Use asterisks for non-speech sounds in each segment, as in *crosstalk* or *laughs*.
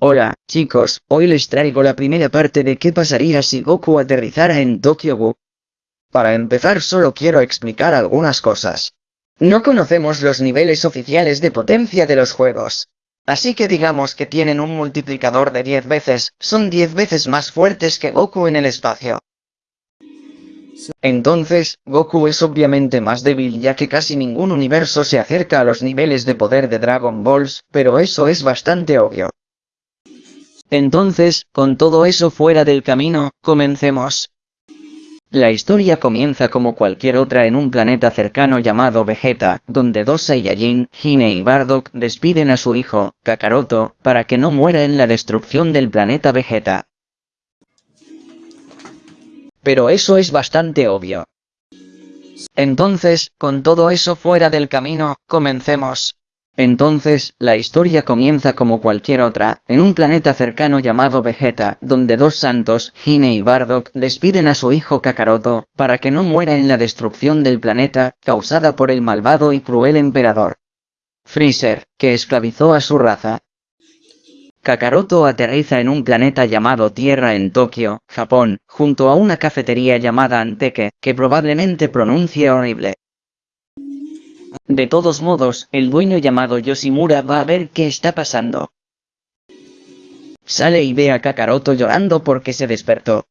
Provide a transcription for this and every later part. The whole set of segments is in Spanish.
Hola, chicos, hoy les traigo la primera parte de qué pasaría si Goku aterrizara en Tokyo. Para empezar solo quiero explicar algunas cosas. No conocemos los niveles oficiales de potencia de los juegos. Así que digamos que tienen un multiplicador de 10 veces, son 10 veces más fuertes que Goku en el espacio. Entonces, Goku es obviamente más débil ya que casi ningún universo se acerca a los niveles de poder de Dragon Balls, pero eso es bastante obvio. Entonces, con todo eso fuera del camino, comencemos. La historia comienza como cualquier otra en un planeta cercano llamado Vegeta, donde dos Saiyajin, Hine y Bardock, despiden a su hijo, Kakaroto, para que no muera en la destrucción del planeta Vegeta. Pero eso es bastante obvio. Entonces, con todo eso fuera del camino, comencemos. Entonces, la historia comienza como cualquier otra, en un planeta cercano llamado Vegeta, donde dos santos, Hine y Bardock, despiden a su hijo Kakaroto, para que no muera en la destrucción del planeta, causada por el malvado y cruel emperador. Freezer, que esclavizó a su raza. Kakaroto aterriza en un planeta llamado Tierra en Tokio, Japón, junto a una cafetería llamada Anteke, que probablemente pronuncie horrible. De todos modos, el dueño llamado Yoshimura va a ver qué está pasando. Sale y ve a Kakaroto llorando porque se despertó.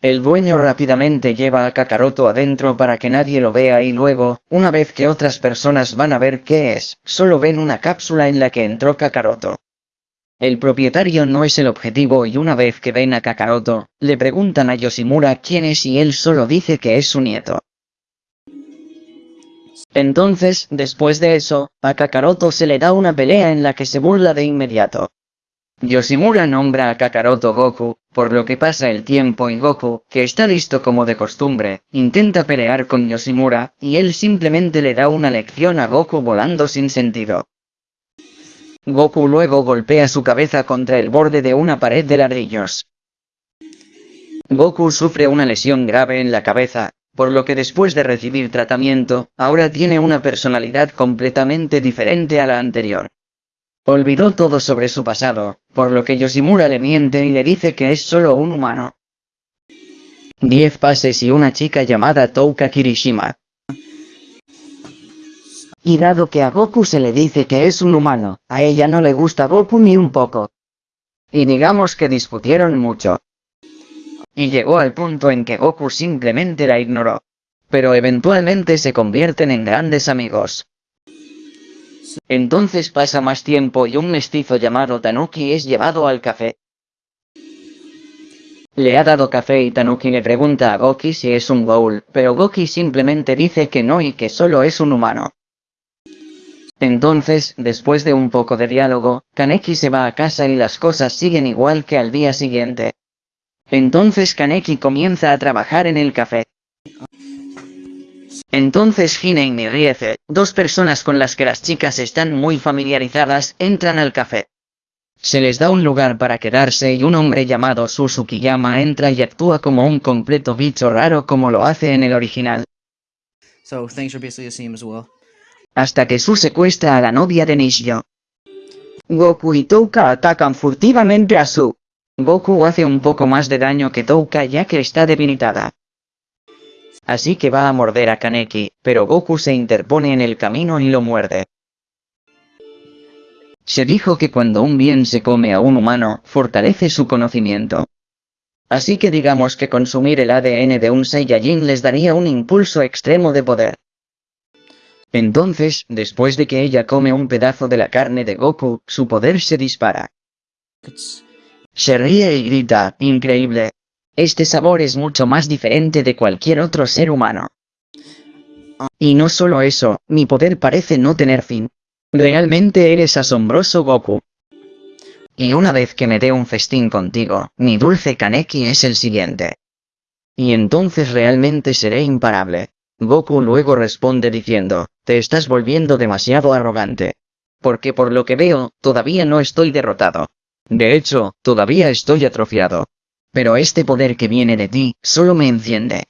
El dueño rápidamente lleva a Kakaroto adentro para que nadie lo vea y luego, una vez que otras personas van a ver qué es, solo ven una cápsula en la que entró Kakaroto. El propietario no es el objetivo y una vez que ven a Kakaroto, le preguntan a Yoshimura quién es y él solo dice que es su nieto. Entonces, después de eso, a Kakaroto se le da una pelea en la que se burla de inmediato. Yoshimura nombra a Kakaroto Goku, por lo que pasa el tiempo y Goku, que está listo como de costumbre, intenta pelear con Yoshimura, y él simplemente le da una lección a Goku volando sin sentido. Goku luego golpea su cabeza contra el borde de una pared de ladrillos. Goku sufre una lesión grave en la cabeza, por lo que después de recibir tratamiento, ahora tiene una personalidad completamente diferente a la anterior. Olvidó todo sobre su pasado, por lo que Yoshimura le miente y le dice que es solo un humano. Diez pases y una chica llamada Touka Kirishima. Y dado que a Goku se le dice que es un humano, a ella no le gusta Goku ni un poco. Y digamos que discutieron mucho y llegó al punto en que Goku simplemente la ignoró. Pero eventualmente se convierten en grandes amigos. Entonces pasa más tiempo y un mestizo llamado Tanuki es llevado al café. Le ha dado café y Tanuki le pregunta a Goki si es un Ghoul, pero Goki simplemente dice que no y que solo es un humano. Entonces, después de un poco de diálogo, Kaneki se va a casa y las cosas siguen igual que al día siguiente. Entonces Kaneki comienza a trabajar en el café. Entonces Hine y Mirieze, dos personas con las que las chicas están muy familiarizadas, entran al café. Se les da un lugar para quedarse y un hombre llamado Susukiyama entra y actúa como un completo bicho raro como lo hace en el original. Hasta que Su secuestra a la novia de Nishio. Goku y Touka atacan furtivamente a Su. Goku hace un poco más de daño que Touka ya que está debilitada. Así que va a morder a Kaneki, pero Goku se interpone en el camino y lo muerde. Se dijo que cuando un bien se come a un humano, fortalece su conocimiento. Así que digamos que consumir el ADN de un Saiyajin les daría un impulso extremo de poder. Entonces, después de que ella come un pedazo de la carne de Goku, su poder se dispara. Se ríe y grita, increíble. Este sabor es mucho más diferente de cualquier otro ser humano. Y no solo eso, mi poder parece no tener fin. Realmente eres asombroso Goku. Y una vez que me dé un festín contigo, mi dulce Kaneki es el siguiente. Y entonces realmente seré imparable. Goku luego responde diciendo, te estás volviendo demasiado arrogante. Porque por lo que veo, todavía no estoy derrotado. De hecho, todavía estoy atrofiado. Pero este poder que viene de ti, solo me enciende.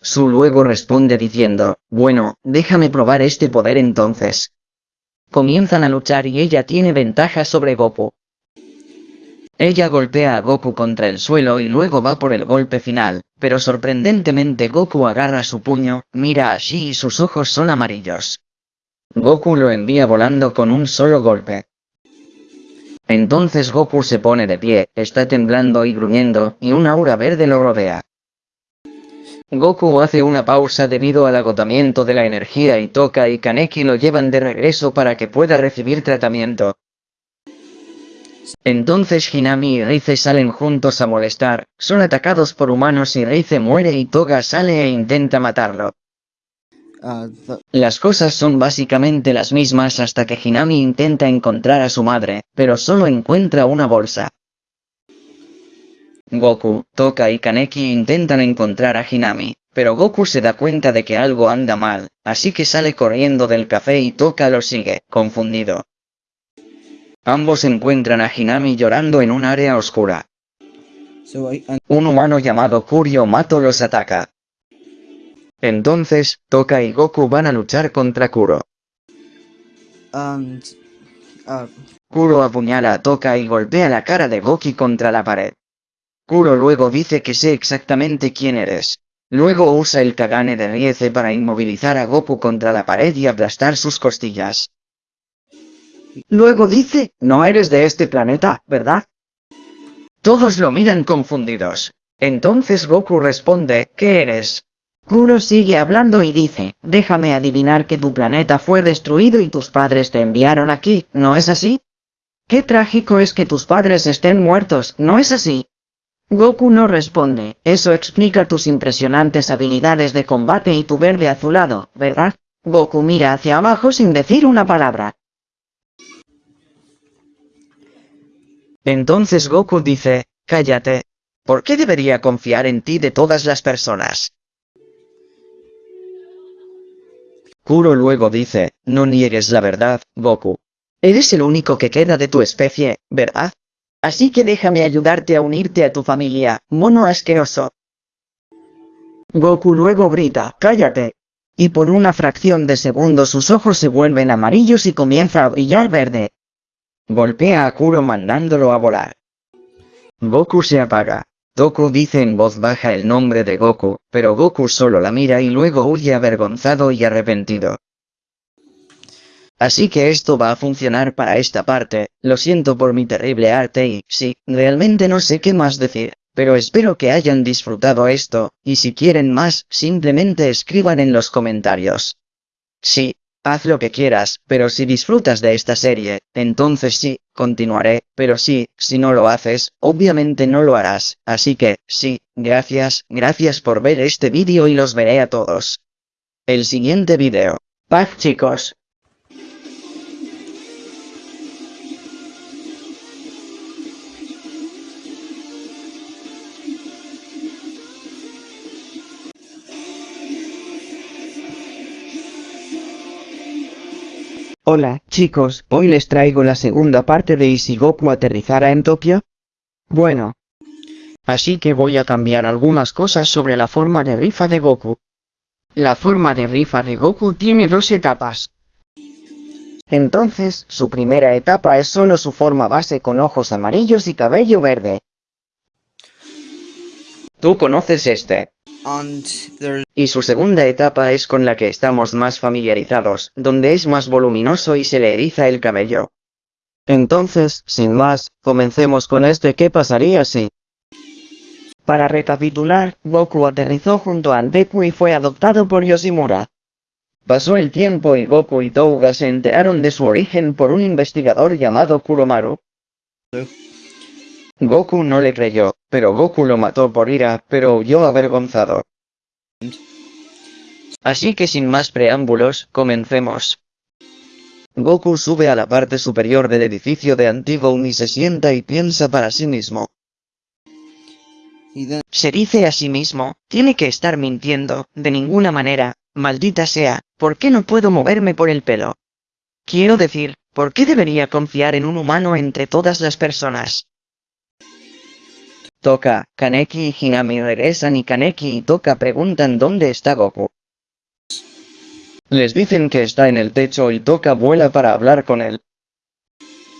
Su luego responde diciendo, bueno, déjame probar este poder entonces. Comienzan a luchar y ella tiene ventaja sobre Goku. Ella golpea a Goku contra el suelo y luego va por el golpe final, pero sorprendentemente Goku agarra su puño, mira a Shi y sus ojos son amarillos. Goku lo envía volando con un solo golpe. Entonces Goku se pone de pie, está temblando y gruñendo, y una aura verde lo rodea. Goku hace una pausa debido al agotamiento de la energía y Toka y Kaneki lo llevan de regreso para que pueda recibir tratamiento. Entonces Hinami y Reize salen juntos a molestar, son atacados por humanos y Reize muere y Toga sale e intenta matarlo. Las cosas son básicamente las mismas hasta que Hinami intenta encontrar a su madre, pero solo encuentra una bolsa. Goku, Toka y Kaneki intentan encontrar a Hinami, pero Goku se da cuenta de que algo anda mal, así que sale corriendo del café y Toka lo sigue, confundido. Ambos encuentran a Hinami llorando en un área oscura. Un humano llamado Kurio Mato los ataca. Entonces, Toka y Goku van a luchar contra Kuro. and, uh, Kuro apuñala a Toka y golpea la cara de Goki contra la pared. Kuro luego dice que sé exactamente quién eres. Luego usa el Kagane de Rieze para inmovilizar a Goku contra la pared y aplastar sus costillas. Luego dice, no eres de este planeta, ¿verdad? Todos lo miran confundidos. Entonces Goku responde, ¿qué eres? Kuro sigue hablando y dice, déjame adivinar que tu planeta fue destruido y tus padres te enviaron aquí, ¿no es así? Qué trágico es que tus padres estén muertos, ¿no es así? Goku no responde, eso explica tus impresionantes habilidades de combate y tu verde azulado, ¿verdad? Goku mira hacia abajo sin decir una palabra. Entonces Goku dice, cállate. ¿Por qué debería confiar en ti de todas las personas? Kuro luego dice, no niegues la verdad, Goku. Eres el único que queda de tu especie, ¿verdad? Así que déjame ayudarte a unirte a tu familia, mono asqueroso. Goku luego grita, cállate. Y por una fracción de segundo sus ojos se vuelven amarillos y comienza a brillar verde. Golpea a Kuro mandándolo a volar. Goku se apaga. Doku dice en voz baja el nombre de Goku, pero Goku solo la mira y luego huye avergonzado y arrepentido. Así que esto va a funcionar para esta parte, lo siento por mi terrible arte y, sí, realmente no sé qué más decir, pero espero que hayan disfrutado esto, y si quieren más, simplemente escriban en los comentarios. Sí, haz lo que quieras, pero si disfrutas de esta serie, entonces sí, continuaré, pero sí, si no lo haces, obviamente no lo harás, así que, sí, gracias, gracias por ver este vídeo y los veré a todos. El siguiente vídeo. Paz chicos. Hola, chicos, hoy les traigo la segunda parte de ¿Y si Goku en Tokio? Bueno. Así que voy a cambiar algunas cosas sobre la forma de rifa de Goku. La forma de rifa de Goku tiene dos etapas. Entonces, su primera etapa es solo su forma base con ojos amarillos y cabello verde. Tú conoces este. Y su segunda etapa es con la que estamos más familiarizados, donde es más voluminoso y se le eriza el cabello. Entonces, sin más, comencemos con este ¿qué pasaría si? Para recapitular, Goku aterrizó junto a Deku y fue adoptado por Yoshimura. Pasó el tiempo y Goku y Touga se enteraron de su origen por un investigador llamado Kuromaru. Goku no le creyó, pero Goku lo mató por ira, pero huyó avergonzado. Así que sin más preámbulos, comencemos. Goku sube a la parte superior del edificio de Antigone y se sienta y piensa para sí mismo. Se dice a sí mismo, tiene que estar mintiendo, de ninguna manera, maldita sea, ¿por qué no puedo moverme por el pelo? Quiero decir, ¿por qué debería confiar en un humano entre todas las personas? Toka, Kaneki y Hinami regresan y Kaneki y Toka preguntan dónde está Goku. Les dicen que está en el techo y toca vuela para hablar con él.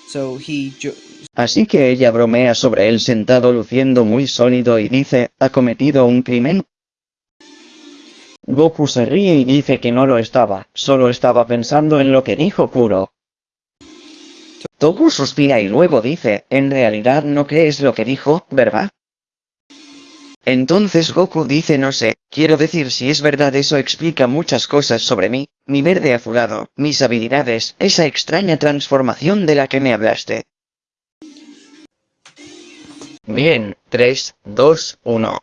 So he jo- Así que ella bromea sobre él sentado luciendo muy sólido y dice, ¿ha cometido un crimen? Goku se ríe y dice que no lo estaba, solo estaba pensando en lo que dijo Kuro. Toku suspira y luego dice, en realidad no crees lo que dijo, ¿verdad? Entonces Goku dice no sé, quiero decir si es verdad eso explica muchas cosas sobre mí, mi verde azulado, mis habilidades, esa extraña transformación de la que me hablaste. Bien, 3, 2, 1.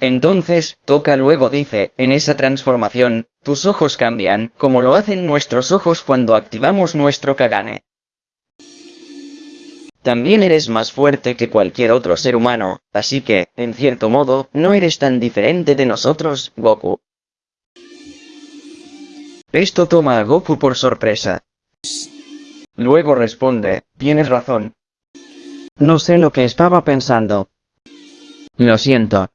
Entonces, Toca luego dice, en esa transformación, tus ojos cambian, como lo hacen nuestros ojos cuando activamos nuestro Kagane. También eres más fuerte que cualquier otro ser humano, así que, en cierto modo, no eres tan diferente de nosotros, Goku. Esto toma a Goku por sorpresa. Luego responde, tienes razón. No sé lo que estaba pensando. Lo siento.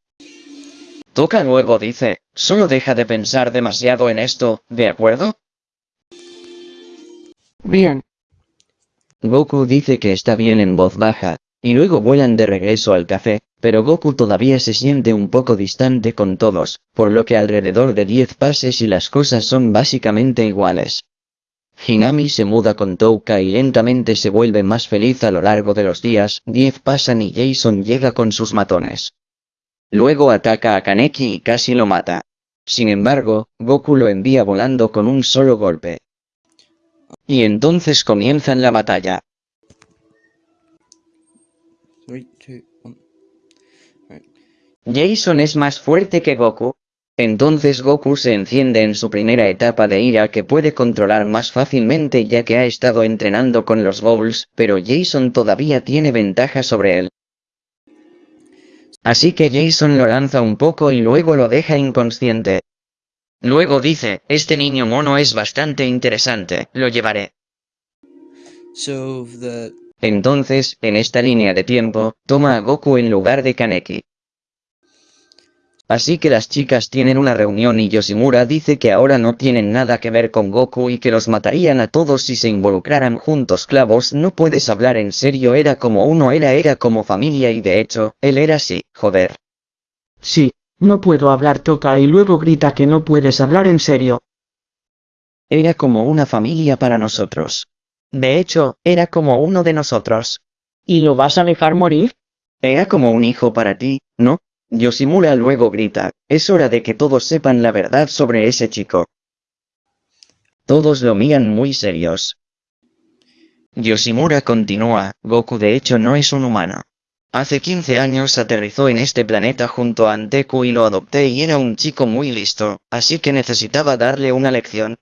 Toca luego dice, solo deja de pensar demasiado en esto, ¿de acuerdo? Bien. Goku dice que está bien en voz baja, y luego vuelan de regreso al café, pero Goku todavía se siente un poco distante con todos, por lo que alrededor de 10 pases y las cosas son básicamente iguales. Hinami se muda con Touka y lentamente se vuelve más feliz a lo largo de los días, 10 pasan y Jason llega con sus matones. Luego ataca a Kaneki y casi lo mata. Sin embargo, Goku lo envía volando con un solo golpe. Y entonces comienzan la batalla. Jason es más fuerte que Goku. Entonces Goku se enciende en su primera etapa de ira que puede controlar más fácilmente ya que ha estado entrenando con los Bowls, pero Jason todavía tiene ventaja sobre él. Así que Jason lo lanza un poco y luego lo deja inconsciente. Luego dice, este niño mono es bastante interesante, lo llevaré. Entonces, en esta línea de tiempo, toma a Goku en lugar de Kaneki. Así que las chicas tienen una reunión y Yoshimura dice que ahora no tienen nada que ver con Goku y que los matarían a todos si se involucraran juntos clavos no puedes hablar en serio era como uno era era como familia y de hecho, él era así, joder. Sí, no puedo hablar toca y luego grita que no puedes hablar en serio. Era como una familia para nosotros. De hecho, era como uno de nosotros. ¿Y lo vas a dejar morir? Era como un hijo para ti, ¿no? Yoshimura luego grita, es hora de que todos sepan la verdad sobre ese chico. Todos lo miran muy serios. Yoshimura continúa, Goku de hecho no es un humano. Hace 15 años aterrizó en este planeta junto a Anteku y lo adopté y era un chico muy listo, así que necesitaba darle una lección.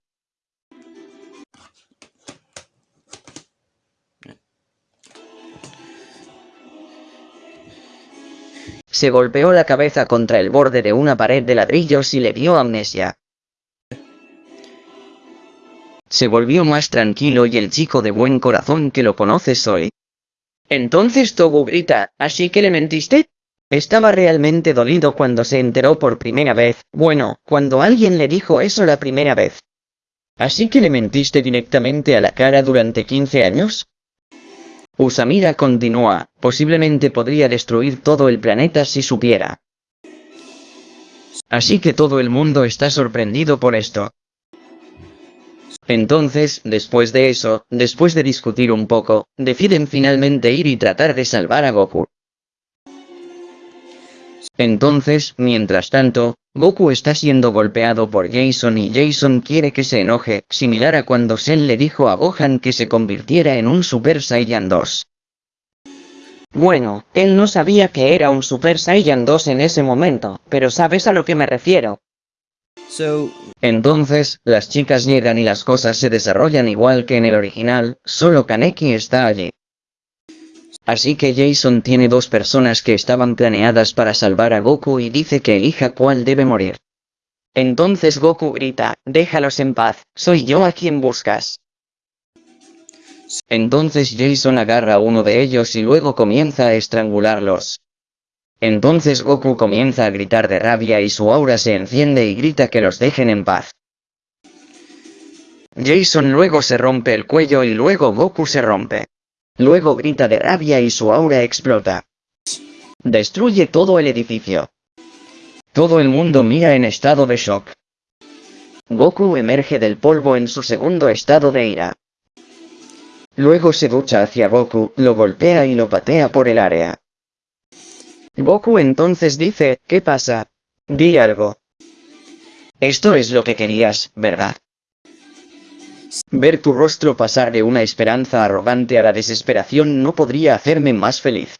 Se golpeó la cabeza contra el borde de una pared de ladrillos y le dio amnesia. Se volvió más tranquilo y el chico de buen corazón que lo conoces hoy. Entonces Togu grita, ¿así que le mentiste? Estaba realmente dolido cuando se enteró por primera vez, bueno, cuando alguien le dijo eso la primera vez. ¿Así que le mentiste directamente a la cara durante 15 años? Usamira continúa, posiblemente podría destruir todo el planeta si supiera. Así que todo el mundo está sorprendido por esto. Entonces, después de eso, después de discutir un poco, deciden finalmente ir y tratar de salvar a Goku. Entonces, mientras tanto, Goku está siendo golpeado por Jason y Jason quiere que se enoje, similar a cuando Cell le dijo a Gohan que se convirtiera en un Super Saiyan 2. Bueno, él no sabía que era un Super Saiyan 2 en ese momento, pero sabes a lo que me refiero. so Entonces, las chicas llegan y las cosas se desarrollan igual que en el original, solo Kaneki está allí. Así que Jason tiene dos personas que estaban planeadas para salvar a Goku y dice que elija cuál debe morir. Entonces Goku grita, déjalos en paz, soy yo a quien buscas. Entonces Jason agarra a uno de ellos y luego comienza a estrangularlos. Entonces Goku comienza a gritar de rabia y su aura se enciende y grita que los dejen en paz. Jason luego se rompe el cuello y luego Goku se rompe. Luego grita de rabia y su aura explota. Destruye todo el edificio. Todo el mundo mira en estado de shock. Goku emerge del polvo en su segundo estado de ira. Luego se ducha hacia Goku, lo golpea y lo patea por el área. Goku entonces dice, ¿qué pasa? Di algo. Esto es lo que querías, ¿verdad? Ver tu rostro pasar de una esperanza arrogante a la desesperación no podría hacerme más feliz.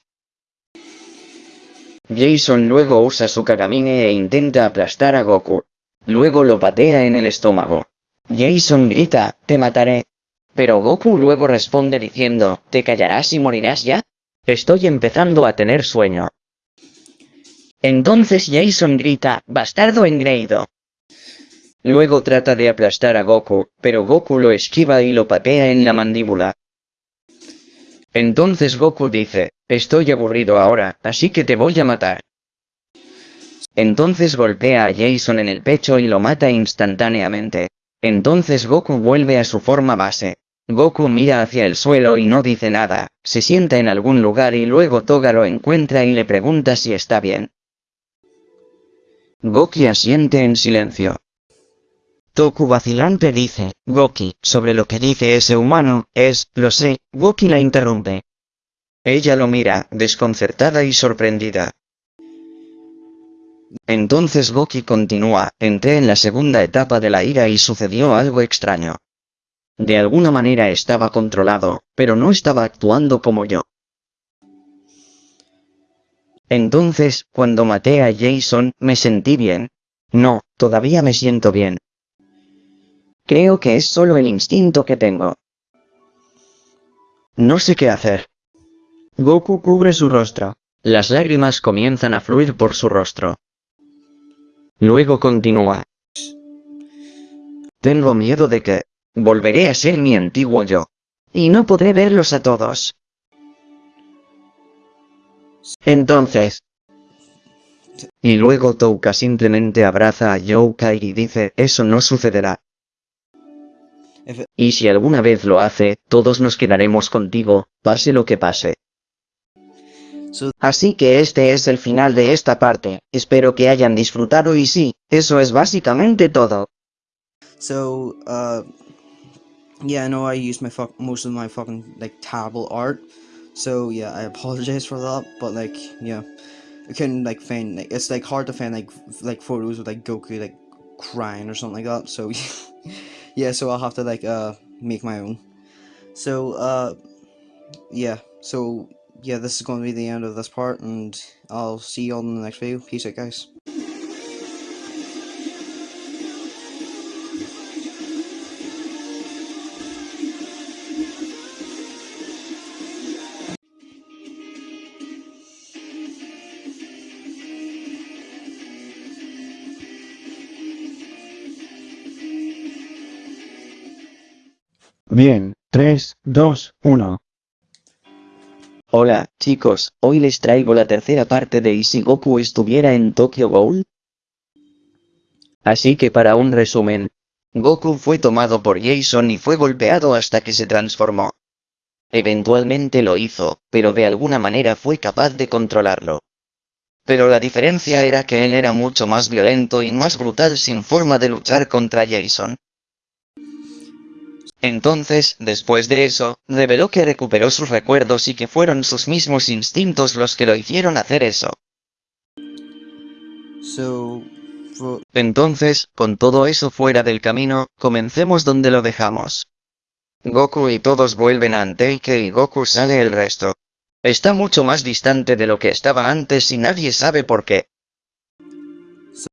Jason luego usa su Kagamine e intenta aplastar a Goku. Luego lo patea en el estómago. Jason grita, te mataré. Pero Goku luego responde diciendo, ¿te callarás y morirás ya? Estoy empezando a tener sueño. Entonces Jason grita, bastardo engreído. Luego trata de aplastar a Goku, pero Goku lo esquiva y lo patea en la mandíbula. Entonces Goku dice, estoy aburrido ahora, así que te voy a matar. Entonces golpea a Jason en el pecho y lo mata instantáneamente. Entonces Goku vuelve a su forma base. Goku mira hacia el suelo y no dice nada, se sienta en algún lugar y luego Toga lo encuentra y le pregunta si está bien. Goki asiente en silencio. Toku vacilante dice, Goki, sobre lo que dice ese humano, es, lo sé, Goki la interrumpe. Ella lo mira, desconcertada y sorprendida. Entonces Goki continúa, entré en la segunda etapa de la ira y sucedió algo extraño. De alguna manera estaba controlado, pero no estaba actuando como yo. Entonces, cuando maté a Jason, me sentí bien. No, todavía me siento bien. Creo que es solo el instinto que tengo. No sé qué hacer. Goku cubre su rostro. Las lágrimas comienzan a fluir por su rostro. Luego continúa. Tengo miedo de que volveré a ser mi antiguo yo. Y no podré verlos a todos. Entonces. Y luego Touka simplemente abraza a Youkai y dice, eso no sucederá. Y si alguna vez lo hace, todos nos quedaremos contigo, pase lo que pase. Así que este es el final de esta parte, espero que hayan disfrutado y sí, eso es básicamente todo. So, uh, yeah, I know I used my fuck most of my fucking like terrible art. So yeah, I apologize for that. But like, yeah, I couldn't like find like it's like hard to find like like photos of like Goku like crying or something like that. So *laughs* yeah, so I'll have to like uh make my own. So uh, yeah, so yeah, this is going to be the end of this part, and I'll see you all in the next video. Peace out, guys. Bien, 3, 2, 1. Hola, chicos, hoy les traigo la tercera parte de ¿Y si Goku estuviera en Tokyo Ghoul? Así que para un resumen, Goku fue tomado por Jason y fue golpeado hasta que se transformó. Eventualmente lo hizo, pero de alguna manera fue capaz de controlarlo. Pero la diferencia era que él era mucho más violento y más brutal sin forma de luchar contra Jason. Entonces, después de eso, reveló que recuperó sus recuerdos y que fueron sus mismos instintos los que lo hicieron hacer eso. So, for, Entonces, con todo eso fuera del camino, comencemos donde lo dejamos. Goku y todos vuelven a Anteike y Goku sale el resto. Está mucho más distante de lo que estaba antes y nadie sabe por qué.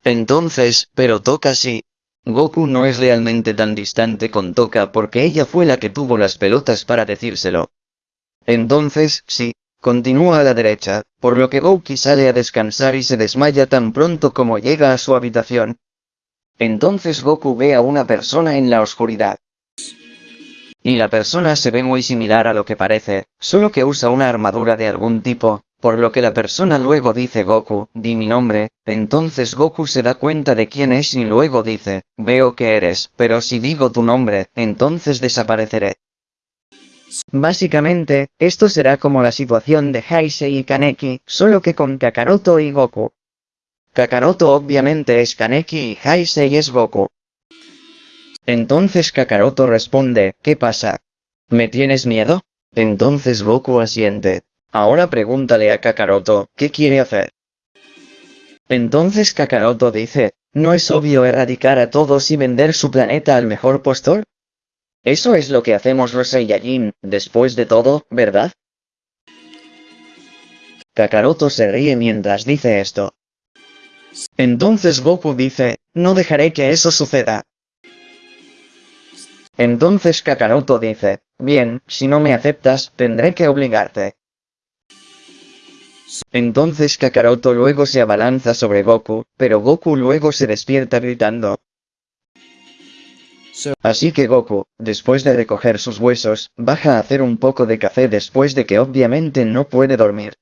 Entonces, pero toca sí. Goku no es realmente tan distante con Toka porque ella fue la que tuvo las pelotas para decírselo. Entonces, sí, continúa a la derecha, por lo que Goku sale a descansar y se desmaya tan pronto como llega a su habitación. Entonces Goku ve a una persona en la oscuridad. Y la persona se ve muy similar a lo que parece, solo que usa una armadura de algún tipo, Por lo que la persona luego dice Goku, di mi nombre, entonces Goku se da cuenta de quién es y luego dice, veo que eres, pero si digo tu nombre, entonces desapareceré. Básicamente, esto será como la situación de Heisei y Kaneki, solo que con Kakaroto y Goku. Kakaroto obviamente es Kaneki y Heisei es Goku. Entonces Kakaroto responde, ¿qué pasa? ¿Me tienes miedo? Entonces Goku asiente. Ahora pregúntale a Kakaroto, ¿qué quiere hacer? Entonces Kakaroto dice, ¿no es obvio erradicar a todos y vender su planeta al mejor postor? Eso es lo que hacemos los Saiyajin, después de todo, ¿verdad? Kakaroto se ríe mientras dice esto. Entonces Goku dice, no dejaré que eso suceda. Entonces Kakaroto dice, bien, si no me aceptas, tendré que obligarte. Entonces Kakaroto luego se abalanza sobre Goku, pero Goku luego se despierta gritando. Así que Goku, después de recoger sus huesos, baja a hacer un poco de café después de que obviamente no puede dormir.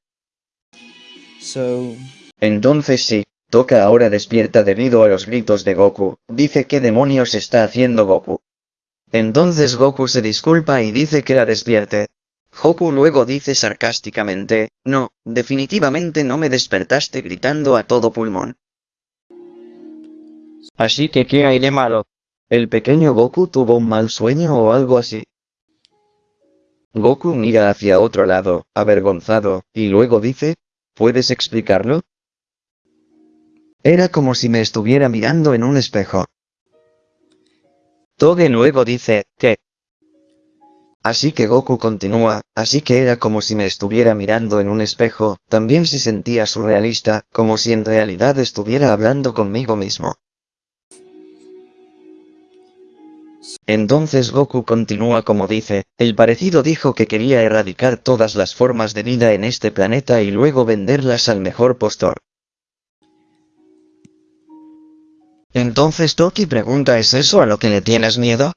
Entonces sí, Toca ahora despierta debido a los gritos de Goku, dice qué demonios está haciendo Goku. Entonces Goku se disculpa y dice que la despierte. Goku luego dice sarcásticamente, no, definitivamente no me despertaste gritando a todo pulmón. Así que ¿qué hay de malo? ¿El pequeño Goku tuvo un mal sueño o algo así? Goku mira hacia otro lado, avergonzado, y luego dice, ¿puedes explicarlo? Era como si me estuviera mirando en un espejo. Toge luego dice, ¿qué? Así que Goku continúa, así que era como si me estuviera mirando en un espejo, también se sentía surrealista, como si en realidad estuviera hablando conmigo mismo. Entonces Goku continúa como dice, el parecido dijo que quería erradicar todas las formas de vida en este planeta y luego venderlas al mejor postor. Entonces Toki pregunta ¿es eso a lo que le tienes miedo?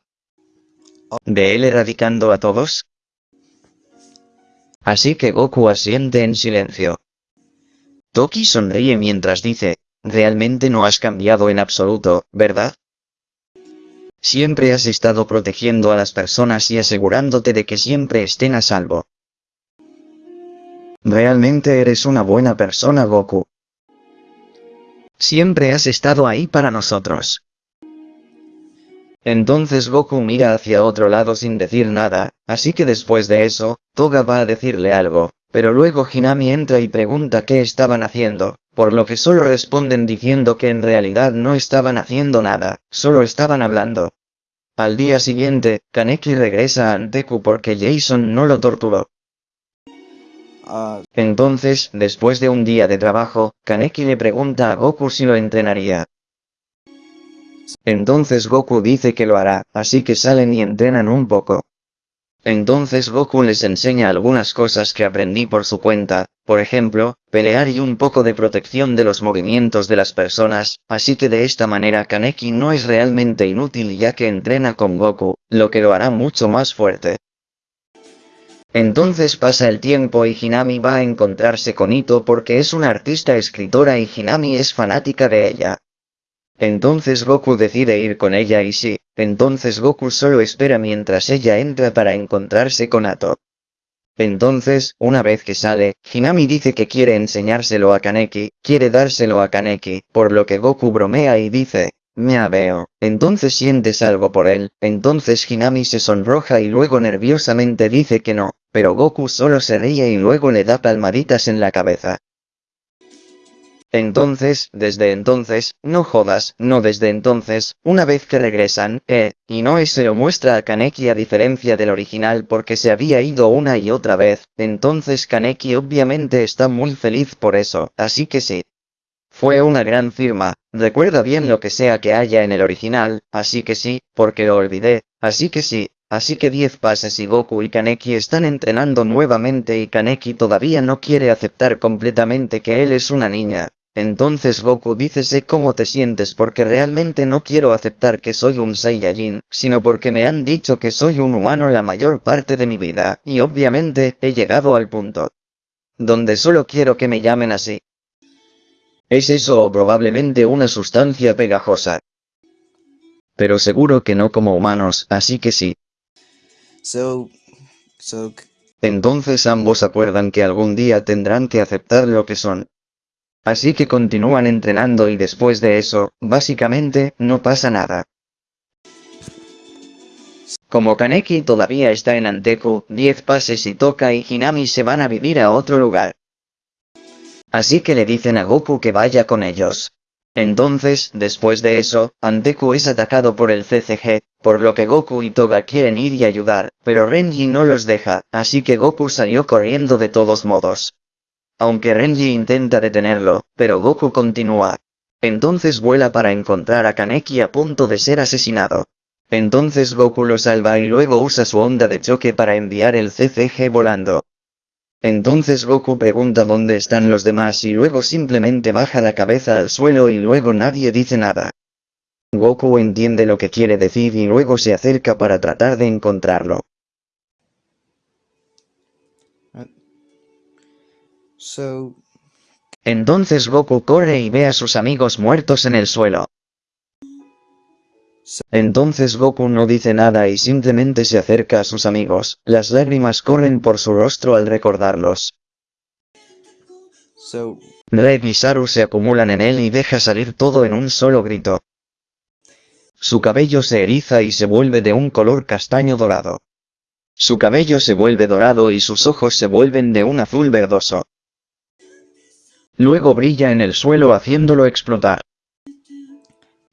¿De él erradicando a todos? Así que Goku asiente en silencio. Toki sonríe mientras dice, realmente no has cambiado en absoluto, ¿verdad? Siempre has estado protegiendo a las personas y asegurándote de que siempre estén a salvo. Realmente eres una buena persona Goku. Siempre has estado ahí para nosotros. Entonces Goku mira hacia otro lado sin decir nada, así que después de eso, Toga va a decirle algo, pero luego Hinami entra y pregunta qué estaban haciendo, por lo que solo responden diciendo que en realidad no estaban haciendo nada, solo estaban hablando. Al día siguiente, Kaneki regresa a Anteku porque Jason no lo torturó. uh, Entonces, después de un día de trabajo, Kaneki le pregunta a Goku si lo entrenaría. Entonces Goku dice que lo hará, así que salen y entrenan un poco. Entonces Goku les enseña algunas cosas que aprendí por su cuenta, por ejemplo, pelear y un poco de protección de los movimientos de las personas, así que de esta manera Kaneki no es realmente inútil ya que entrena con Goku, lo que lo hará mucho más fuerte. Entonces pasa el tiempo y Hinami va a encontrarse con Ito porque es una artista escritora y Hinami es fanática de ella. Entonces Goku decide ir con ella y sí, entonces Goku solo espera mientras ella entra para encontrarse con Ato. Entonces, una vez que sale, Hinami dice que quiere enseñárselo a Kaneki, quiere dárselo a Kaneki, por lo que Goku bromea y dice, me veo. Entonces sientes algo por él, entonces Hinami se sonroja y luego nerviosamente dice que no, pero Goku solo se ríe y luego le da palmaditas en la cabeza. Entonces, desde entonces, no jodas, no desde entonces, una vez que regresan, eh, y Noe se lo muestra a Kaneki a diferencia del original porque se había ido una y otra vez, entonces Kaneki obviamente está muy feliz por eso, así que sí. Fue una gran firma, recuerda bien lo que sea que haya en el original, así que sí, porque lo olvidé, así que sí, así que 10 pases y Goku y Kaneki están entrenando nuevamente y Kaneki todavía no quiere aceptar completamente que él es una niña. Entonces Goku dice sé cómo te sientes porque realmente no quiero aceptar que soy un Saiyajin, sino porque me han dicho que soy un humano la mayor parte de mi vida, y obviamente, he llegado al punto. donde solo quiero que me llamen así. ¿Es eso o probablemente una sustancia pegajosa? Pero seguro que no como humanos, así que sí. So, so, Entonces ambos acuerdan que algún día tendrán que aceptar lo que son. Así que continúan entrenando y después de eso, básicamente, no pasa nada. Como Kaneki todavía está en Anteku, 10 pases y Toka y Hinami se van a vivir a otro lugar. Así que le dicen a Goku que vaya con ellos. Entonces, después de eso, Anteku es atacado por el CCG, por lo que Goku y Toga quieren ir y ayudar, pero Renji no los deja, así que Goku salió corriendo de todos modos. Aunque Renji intenta detenerlo, pero Goku continúa. Entonces vuela para encontrar a Kaneki a punto de ser asesinado. Entonces Goku lo salva y luego usa su onda de choque para enviar el CCG volando. Entonces Goku pregunta dónde están los demás y luego simplemente baja la cabeza al suelo y luego nadie dice nada. Goku entiende lo que quiere decir y luego se acerca para tratar de encontrarlo. Entonces Goku corre y ve a sus amigos muertos en el suelo. Entonces Goku no dice nada y simplemente se acerca a sus amigos, las lágrimas corren por su rostro al recordarlos. Red y Saru se acumulan en él y deja salir todo en un solo grito. Su cabello se eriza y se vuelve de un color castaño dorado. Su cabello se vuelve dorado y sus ojos se vuelven de un azul verdoso. Luego brilla en el suelo haciéndolo explotar.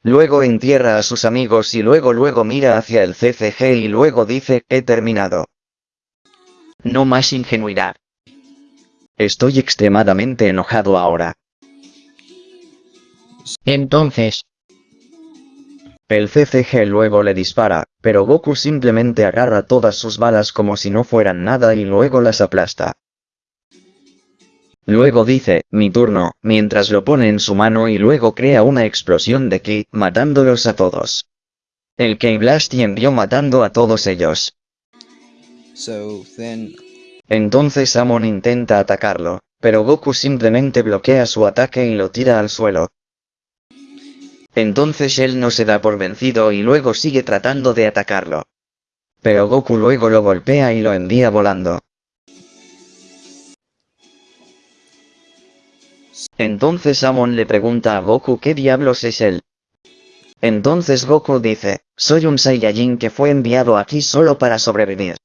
Luego entierra a sus amigos y luego luego mira hacia el CCG y luego dice, he terminado. No más ingenuidad. Estoy extremadamente enojado ahora. Entonces, El CCG luego le dispara, pero Goku simplemente agarra todas sus balas como si no fueran nada y luego las aplasta. Luego dice, mi turno, mientras lo pone en su mano y luego crea una explosión de ki, matándolos a todos. El K-Blast envió matando a todos ellos. so then, Entonces Amon intenta atacarlo, pero Goku simplemente bloquea su ataque y lo tira al suelo. Entonces él no se da por vencido y luego sigue tratando de atacarlo. Pero Goku luego lo golpea y lo envía volando. Entonces Amon le pregunta a Goku qué diablos es él. Entonces Goku dice, soy un Saiyajin que fue enviado aquí solo para sobrevivir.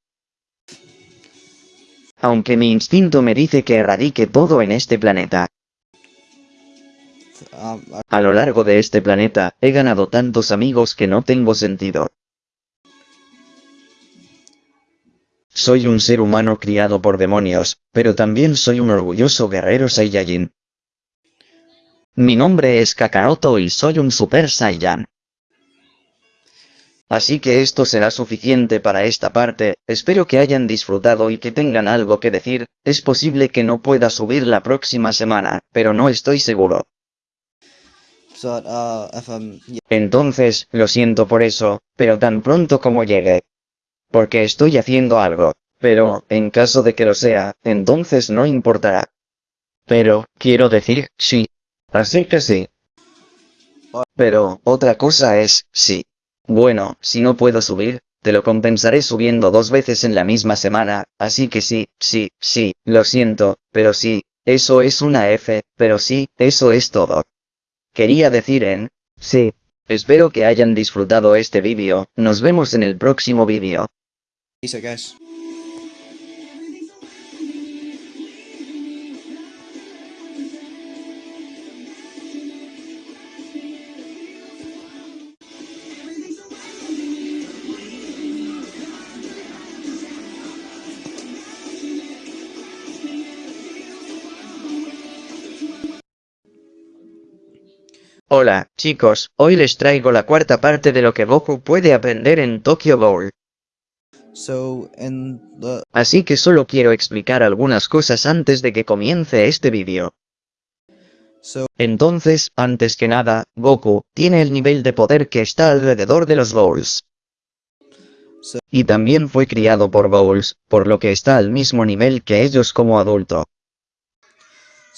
Aunque mi instinto me dice que erradique todo en este planeta. A lo largo de este planeta, he ganado tantos amigos que no tengo sentido. Soy un ser humano criado por demonios, pero también soy un orgulloso guerrero Saiyajin. Mi nombre es Kakaroto y soy un Super Saiyan. Así que esto será suficiente para esta parte, espero que hayan disfrutado y que tengan algo que decir, es posible que no pueda subir la próxima semana, pero no estoy seguro. Entonces, lo siento por eso, pero tan pronto como llegue. Porque estoy haciendo algo, pero, en caso de que lo sea, entonces no importará. Pero, quiero decir, sí. Así que sí. Pero, otra cosa es, sí. Bueno, si no puedo subir, te lo compensaré subiendo dos veces en la misma semana, así que sí, sí, sí, lo siento, pero sí, eso es una F, pero sí, eso es todo. Quería decir en, sí. Espero que hayan disfrutado este vídeo, nos vemos en el próximo vídeo. peace, I guess. Hola, chicos, hoy les traigo la cuarta parte de lo que Goku puede aprender en Tokyo. So, the, Así que solo quiero explicar algunas cosas antes de que comience este vídeo. so, Entonces, antes que nada, Goku tiene el nivel de poder que está alrededor de los so, Y también fue criado por Ghouls, por lo que está al mismo nivel que ellos como adulto.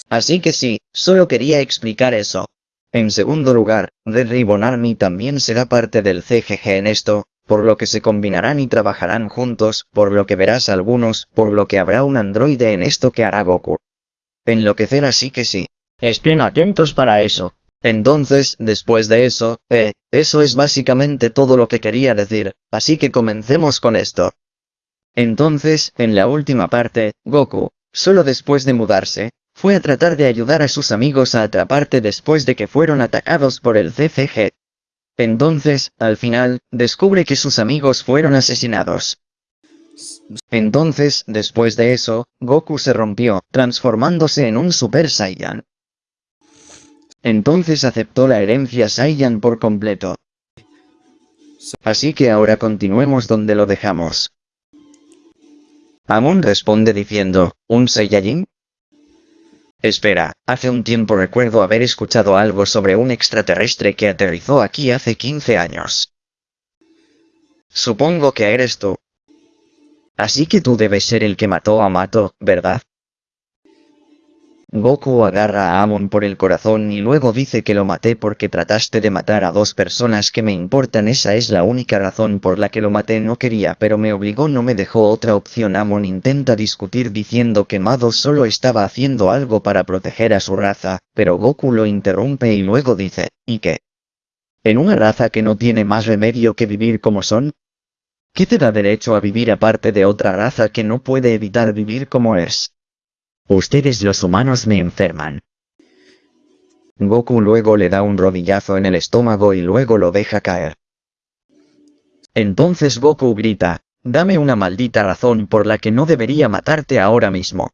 Así que sí, solo quería explicar eso. En segundo lugar, Red Ribbon Army también será parte del CGG en esto, por lo que se combinarán y trabajarán juntos, por lo que verás algunos, por lo que habrá un androide en esto que hará Goku. Enloquecer así que sí. Estén atentos para eso. Entonces, después de eso, eh, eso es básicamente todo lo que quería decir, así que comencemos con esto. Entonces, en la última parte, Goku, solo después de mudarse, fue a tratar de ayudar a sus amigos a atraparte después de que fueron atacados por el CCG. Entonces, al final, descubre que sus amigos fueron asesinados. Entonces, después de eso, Goku se rompió, transformándose en un Super Saiyan. Entonces aceptó la herencia Saiyan por completo. Así que ahora continuemos donde lo dejamos. Amon responde diciendo, ¿un Saiyajin? Espera, hace un tiempo recuerdo haber escuchado algo sobre un extraterrestre que aterrizó aquí hace 15 años. Supongo que eres tú. Así que tú debes ser el que mató a Mato, ¿verdad? Goku agarra a Amon por el corazón y luego dice que lo maté porque trataste de matar a dos personas que me importan esa es la única razón por la que lo maté no quería pero me obligó no me dejó otra opción Amon intenta discutir diciendo que Mado solo estaba haciendo algo para proteger a su raza, pero Goku lo interrumpe y luego dice, ¿y qué? ¿En una raza que no tiene más remedio que vivir como son? ¿Qué te da derecho a vivir aparte de otra raza que no puede evitar vivir como es? Ustedes los humanos me enferman. Goku luego le da un rodillazo en el estómago y luego lo deja caer. Entonces Goku grita, dame una maldita razón por la que no debería matarte ahora mismo.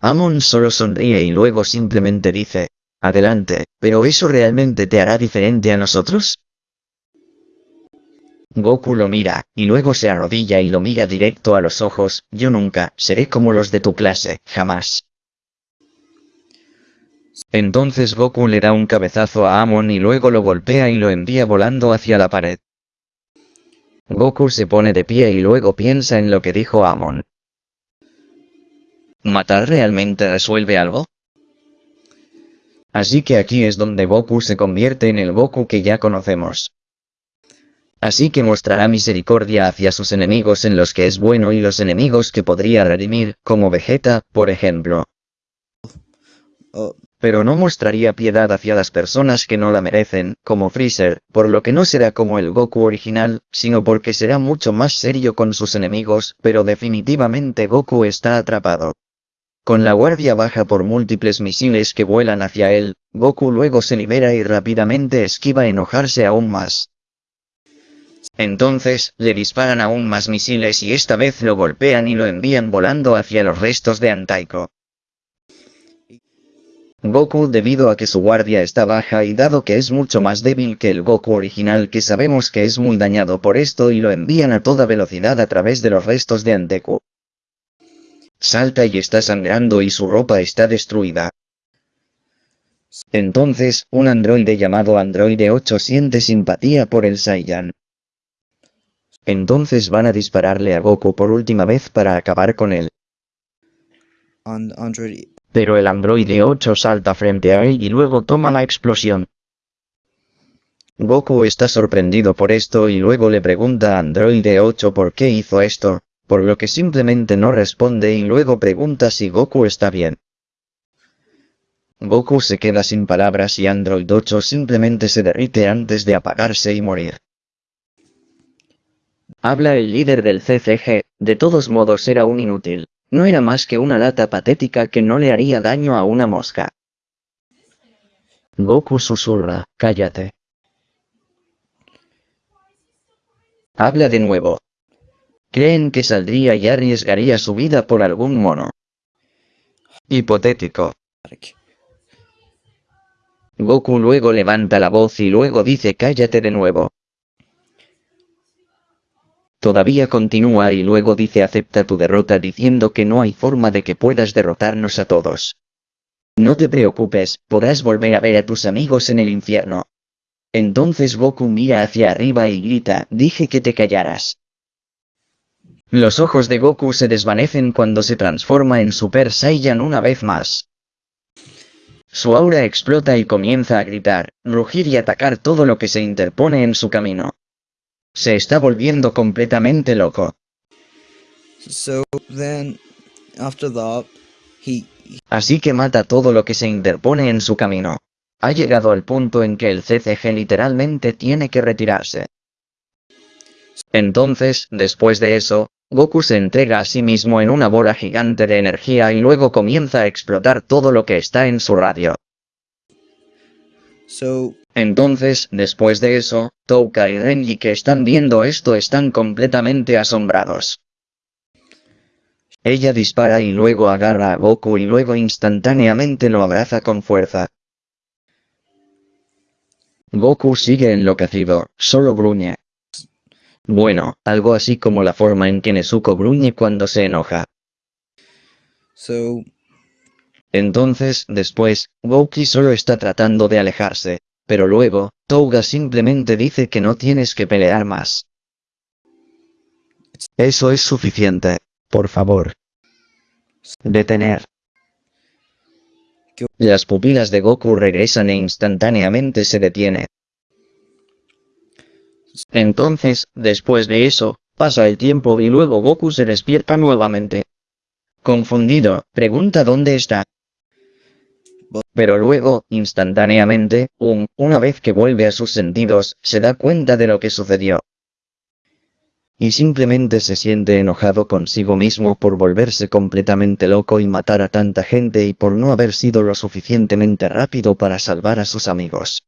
Amon solo sonríe y luego simplemente dice, adelante, pero ¿eso realmente te hará diferente a nosotros? Goku lo mira, y luego se arrodilla y lo mira directo a los ojos, yo nunca seré como los de tu clase, jamás. Entonces Goku le da un cabezazo a Amon y luego lo golpea y lo envía volando hacia la pared. Goku se pone de pie y luego piensa en lo que dijo Amon. ¿Matar realmente resuelve algo? Así que aquí es donde Goku se convierte en el Goku que ya conocemos. Así que mostrará misericordia hacia sus enemigos en los que es bueno y los enemigos que podría redimir, como Vegeta, por ejemplo. Oh, Pero no mostraría piedad hacia las personas que no la merecen, como Freezer, por lo que no será como el Goku original, sino porque será mucho más serio con sus enemigos, pero definitivamente Goku está atrapado. Con la guardia baja por múltiples misiles que vuelan hacia él, Goku luego se libera y rápidamente esquiva enojarse aún más. Entonces, le disparan aún más misiles y esta vez lo golpean y lo envían volando hacia los restos de Antaiko. Goku debido a que su guardia está baja y dado que es mucho más débil que el Goku original que sabemos que es muy dañado por esto y lo envían a toda velocidad a través de los restos de Anteku. Salta y está sangrando y su ropa está destruida. Entonces, un androide llamado Androide 8 siente simpatía por el Saiyan. Entonces van a dispararle a Goku por última vez para acabar con él. Pero el androide 8 salta frente a él y luego toma la explosión. Goku está sorprendido por esto y luego le pregunta a androide 8 por qué hizo esto, por lo que simplemente no responde y luego pregunta si Goku está bien. Goku se queda sin palabras y Android 8 simplemente se derrite antes de apagarse y morir. Habla el líder del CCG, de todos modos era un inútil. No era más que una lata patética que no le haría daño a una mosca. Goku susurra, cállate. Habla de nuevo. Creen que saldría y arriesgaría su vida por algún mono. Hipotético. Goku luego levanta la voz y luego dice cállate de nuevo. Todavía continúa y luego dice acepta tu derrota diciendo que no hay forma de que puedas derrotarnos a todos. No te preocupes, podrás volver a ver a tus amigos en el infierno. Entonces Goku mira hacia arriba y grita, dije que te callaras. Los ojos de Goku se desvanecen cuando se transforma en Super Saiyan una vez más. Su aura explota y comienza a gritar, rugir y atacar todo lo que se interpone en su camino. Se está volviendo completamente loco. So then, after that, he Así que mata todo lo que se interpone en su camino. Ha llegado al punto en que el CCG literalmente tiene que retirarse. Entonces, después de eso, Goku se entrega a sí mismo en una bola gigante de energía y luego comienza a explotar todo lo que está en su radio. so Entonces, después de eso, Touka y Renji que están viendo esto están completamente asombrados. Ella dispara y luego agarra a Goku y luego instantáneamente lo abraza con fuerza. Goku sigue enloquecido, solo gruñe. Bueno, algo así como la forma en que Nezuko gruñe cuando se enoja. so Entonces, después, Goku solo está tratando de alejarse, pero luego, Touga simplemente dice que no tienes que pelear más. Eso es suficiente. Por favor. Detener. ¿Qué- Las pupilas de Goku regresan e instantáneamente se detiene. Entonces, después de eso, pasa el tiempo y luego Goku se despierta nuevamente. Confundido, pregunta dónde está. Pero luego, instantáneamente, un, una vez que vuelve a sus sentidos, se da cuenta de lo que sucedió. Y simplemente se siente enojado consigo mismo por volverse completamente loco y matar a tanta gente y por no haber sido lo suficientemente rápido para salvar a sus amigos.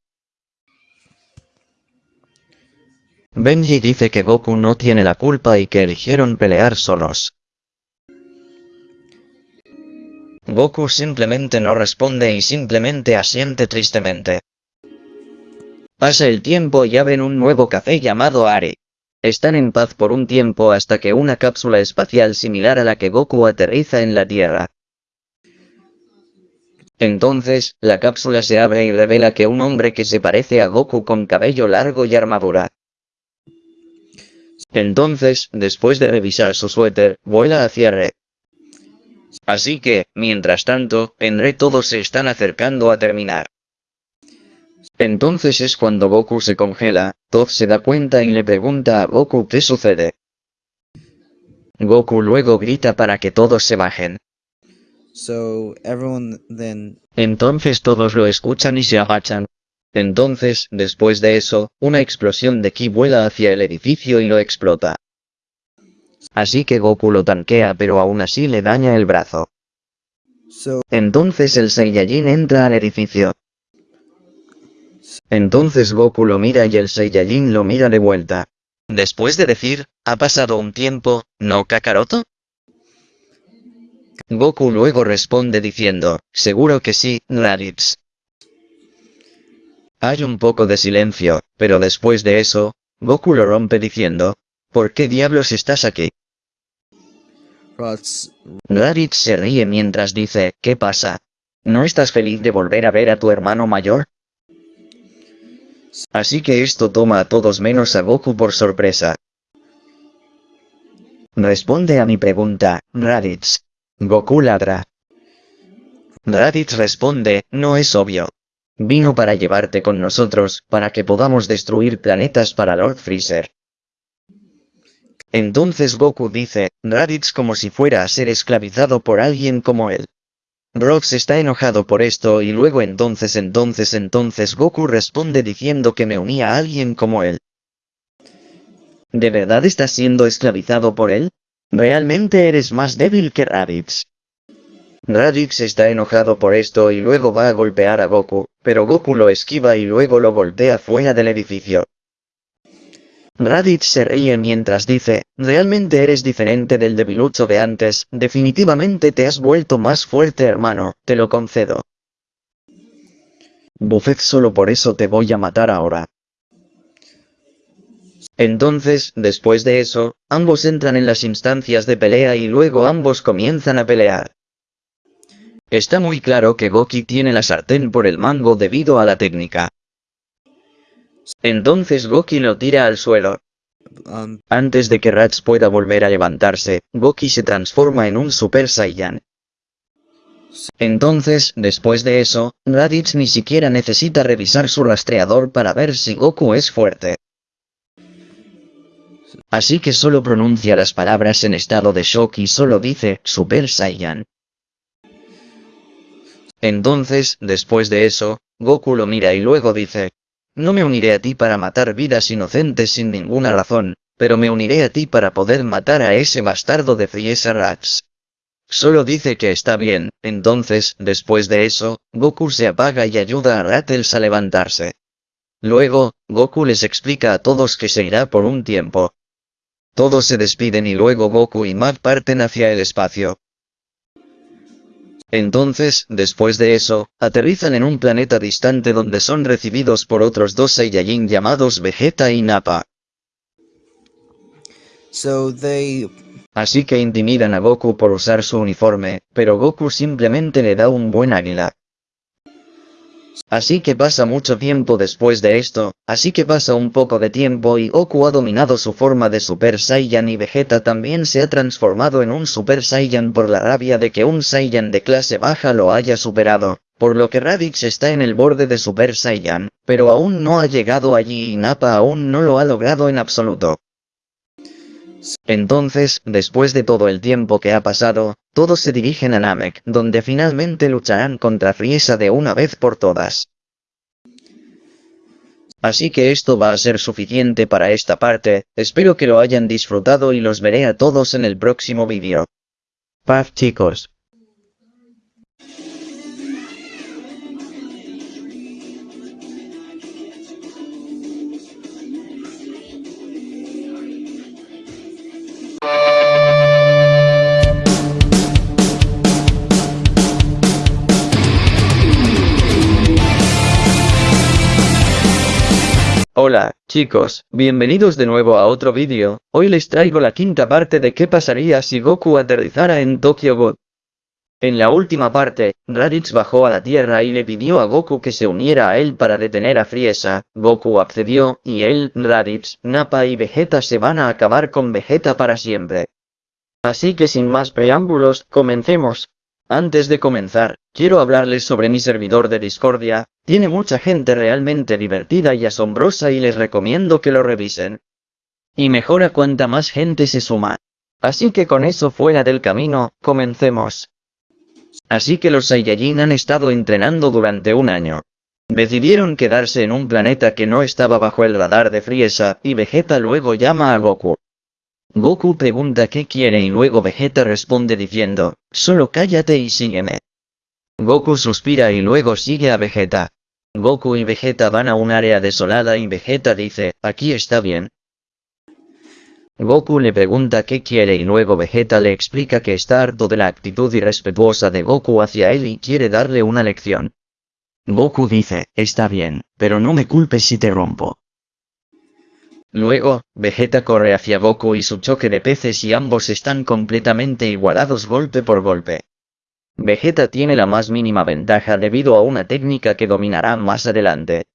Benji dice que Goku no tiene la culpa y que eligieron pelear solos. Goku simplemente no responde y simplemente asiente tristemente. Pasa el tiempo y ven un nuevo café llamado Ari. Están en paz por un tiempo hasta que una cápsula espacial similar a la que Goku aterriza en la Tierra. Entonces, la cápsula se abre y revela que un hombre que se parece a Goku con cabello largo y armadura. Entonces, después de revisar su suéter, vuela hacia Re. Así que, mientras tanto, en Re todos se están acercando a terminar. Entonces es cuando Goku se congela, Toph se da cuenta y le pregunta a Goku qué sucede. Goku luego grita para que todos se bajen. so everyone then Entonces todos lo escuchan y se agachan. Entonces, después de eso, una explosión de ki vuela hacia el edificio y lo explota. Así que Goku lo tanquea pero aún así le daña el brazo. Entonces el Saiyajin entra al edificio. Entonces Goku lo mira y el Saiyajin lo mira de vuelta. Después de decir, ha pasado un tiempo, ¿no Kakaroto? Goku luego responde diciendo, seguro que sí, Raditz. Hay un poco de silencio, pero después de eso, Goku lo rompe diciendo, ¿por qué diablos estás aquí? Raditz se ríe mientras dice, ¿qué pasa? ¿No estás feliz de volver a ver a tu hermano mayor? Así que esto toma a todos menos a Goku por sorpresa. Responde a mi pregunta, Raditz. Goku ladra. Raditz responde, no es obvio. Vino para llevarte con nosotros, para que podamos destruir planetas para Lord Freezer. Entonces Goku dice, Raditz como si fuera a ser esclavizado por alguien como él. Rox está enojado por esto y luego entonces entonces entonces Goku responde diciendo que me unía a alguien como él. ¿De verdad estás siendo esclavizado por él? Realmente eres más débil que Raditz. Raditz está enojado por esto y luego va a golpear a Goku, pero Goku lo esquiva y luego lo golpea fuera del edificio. Raditz se ríe mientras dice, realmente eres diferente del debilucho de antes, definitivamente te has vuelto más fuerte hermano, te lo concedo. Buffet solo por eso te voy a matar ahora. Entonces, después de eso, ambos entran en las instancias de pelea y luego ambos comienzan a pelear. Está muy claro que Goki tiene la sartén por el mango debido a la técnica. Entonces Goki lo tira al suelo. Antes de que Rats pueda volver a levantarse, Goki se transforma en un Super Saiyan. Entonces, después de eso, Raditz ni siquiera necesita revisar su rastreador para ver si Goku es fuerte. Así que solo pronuncia las palabras en estado de shock y solo dice, Super Saiyan. Entonces, después de eso, Goku lo mira y luego dice, no me uniré a ti para matar vidas inocentes sin ninguna razón, pero me uniré a ti para poder matar a ese bastardo de Frieza Rats. Solo dice que está bien, entonces, después de eso, Goku se apaga y ayuda a Rattles a levantarse. Luego, Goku les explica a todos que se irá por un tiempo. Todos se despiden y luego Goku y Mac parten hacia el espacio. Entonces, después de eso, aterrizan en un planeta distante donde son recibidos por otros dos Saiyajin llamados Vegeta y Nappa. so they Así que intimidan a Goku por usar su uniforme, pero Goku simplemente le da un buen águila. Así que pasa mucho tiempo después de esto, así que pasa un poco de tiempo y Goku ha dominado su forma de Super Saiyan y Vegeta también se ha transformado en un Super Saiyan por la rabia de que un Saiyan de clase baja lo haya superado, por lo que Raditz está en el borde de Super Saiyan, pero aún no ha llegado allí y Nappa aún no lo ha logrado en absoluto. Entonces, después de todo el tiempo que ha pasado, todos se dirigen a Namek, donde finalmente lucharán contra Frieza de una vez por todas. Así que esto va a ser suficiente para esta parte, espero que lo hayan disfrutado y los veré a todos en el próximo vídeo. Paz chicos. Hola, chicos, bienvenidos de nuevo a otro vídeo, hoy les traigo la quinta parte de qué pasaría si Goku aterrizara en Tokyo God. En la última parte, Raditz bajó a la tierra y le pidió a Goku que se uniera a él para detener a Frieza, Goku accedió, y él, Raditz, Nappa y Vegeta se van a acabar con Vegeta para siempre. Así que sin más preámbulos, comencemos. Antes de comenzar, quiero hablarles sobre mi servidor de Discordia, tiene mucha gente realmente divertida y asombrosa y les recomiendo que lo revisen. Y mejora cuanta más gente se suma. Así que con eso fuera del camino, comencemos. Así que los Saiyajin han estado entrenando durante un año. Decidieron quedarse en un planeta que no estaba bajo el radar de Frieza, y Vegeta luego llama a Goku. Goku pregunta qué quiere y luego Vegeta responde diciendo, solo cállate y sígueme. Goku suspira y luego sigue a Vegeta. Goku y Vegeta van a un área desolada y Vegeta dice, aquí está bien. Goku le pregunta qué quiere y luego Vegeta le explica que está harto de la actitud irrespetuosa de Goku hacia él y quiere darle una lección. Goku dice, está bien, pero no me culpes si te rompo. Luego, Vegeta corre hacia Goku y su choque de peces y ambos están completamente igualados golpe por golpe. Vegeta tiene la más mínima ventaja debido a una técnica que dominará más adelante.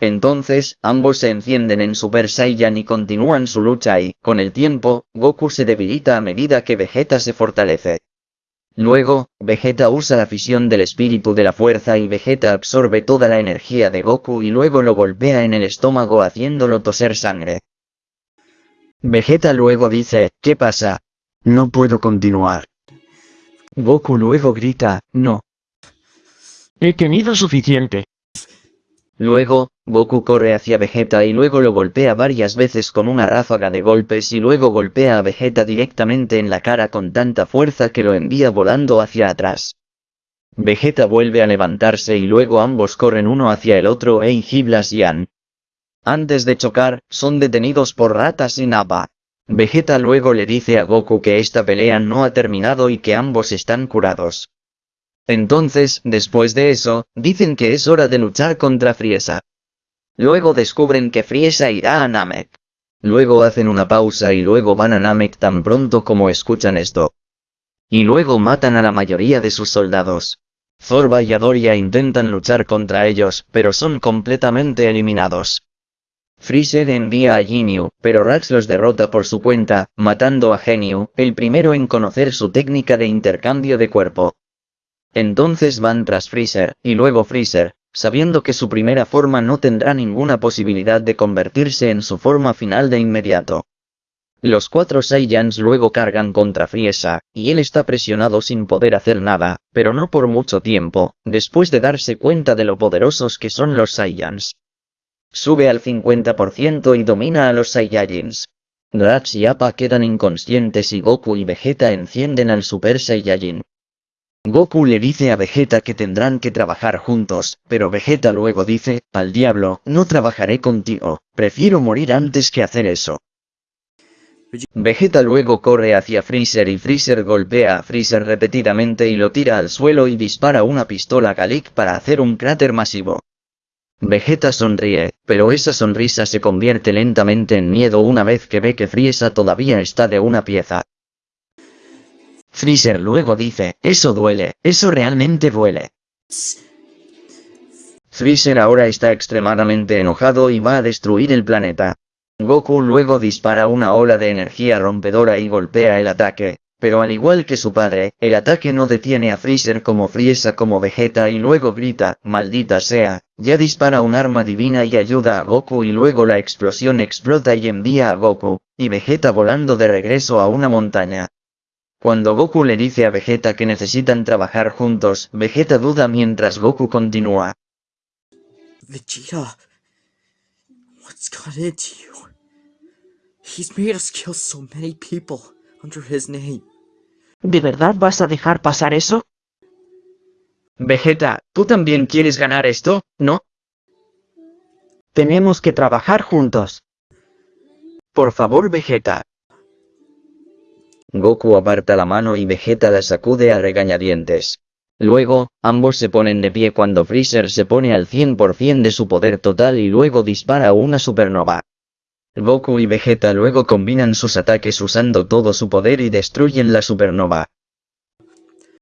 Entonces, ambos se encienden en Super Saiyan y continúan su lucha y, con el tiempo, Goku se debilita a medida que Vegeta se fortalece. Luego, Vegeta usa la fisión del espíritu de la fuerza y Vegeta absorbe toda la energía de Goku y luego lo golpea en el estómago haciéndolo toser sangre. Vegeta luego dice, ¿qué pasa? No puedo continuar. Goku luego grita, no. He tenido suficiente. Luego, Goku corre hacia Vegeta y luego lo golpea varias veces con una ráfaga de golpes y luego golpea a Vegeta directamente en la cara con tanta fuerza que lo envía volando hacia atrás. Vegeta vuelve a levantarse y luego ambos corren uno hacia el otro e Giblas y An. Antes de chocar, son detenidos por ratas y Nappa. Vegeta luego le dice a Goku que esta pelea no ha terminado y que ambos están curados. Entonces, después de eso, dicen que es hora de luchar contra Frieza. Luego descubren que Frieza irá a Namek. Luego hacen una pausa y luego van a Namek tan pronto como escuchan esto. Y luego matan a la mayoría de sus soldados. Zorba y Adoria intentan luchar contra ellos, pero son completamente eliminados. Freezer envía a Ginyu, pero Raditz los derrota por su cuenta, matando a Genyu, el primero en conocer su técnica de intercambio de cuerpo. Entonces van tras Freezer, y luego Freezer, sabiendo que su primera forma no tendrá ninguna posibilidad de convertirse en su forma final de inmediato. Los cuatro Saiyans luego cargan contra Friesa, y él está presionado sin poder hacer nada, pero no por mucho tiempo, después de darse cuenta de lo poderosos que son los Saiyans. Sube al 50% y domina a los Saiyajins. Raditz y Appa quedan inconscientes y Goku y Vegeta encienden al Super Saiyajin. Goku le dice a Vegeta que tendrán que trabajar juntos, pero Vegeta luego dice, al diablo, no trabajaré contigo, prefiero morir antes que hacer eso. Vegeta luego corre hacia Freezer y Freezer golpea a Freezer repetidamente y lo tira al suelo y dispara una pistola Galik para hacer un cráter masivo. Vegeta sonríe, pero esa sonrisa se convierte lentamente en miedo una vez que ve que Frieza todavía está de una pieza. Freezer luego dice, eso duele, eso realmente duele. Freezer ahora está extremadamente enojado y va a destruir el planeta. Goku luego dispara una ola de energía rompedora y golpea el ataque, pero al igual que su padre, el ataque no detiene a Freezer como Frieza como Vegeta y luego grita, maldita sea, ya dispara un arma divina y ayuda a Goku y luego la explosión explota y envía a Goku, y Vegeta volando de regreso a una montaña. Cuando Goku le dice a Vegeta que necesitan trabajar juntos, Vegeta duda mientras Goku continúa. Vegeta, what's got into you? He's made us kill so many people under his name. ¿De verdad vas a dejar pasar eso? Vegeta, ¿tú también quieres ganar esto, no? Tenemos que trabajar juntos. Por favor Vegeta, Goku aparta la mano y Vegeta la sacude a regañadientes. Luego, ambos se ponen de pie cuando Freezer se pone al 100% de su poder total y luego dispara una supernova. Goku y Vegeta luego combinan sus ataques usando todo su poder y destruyen la supernova.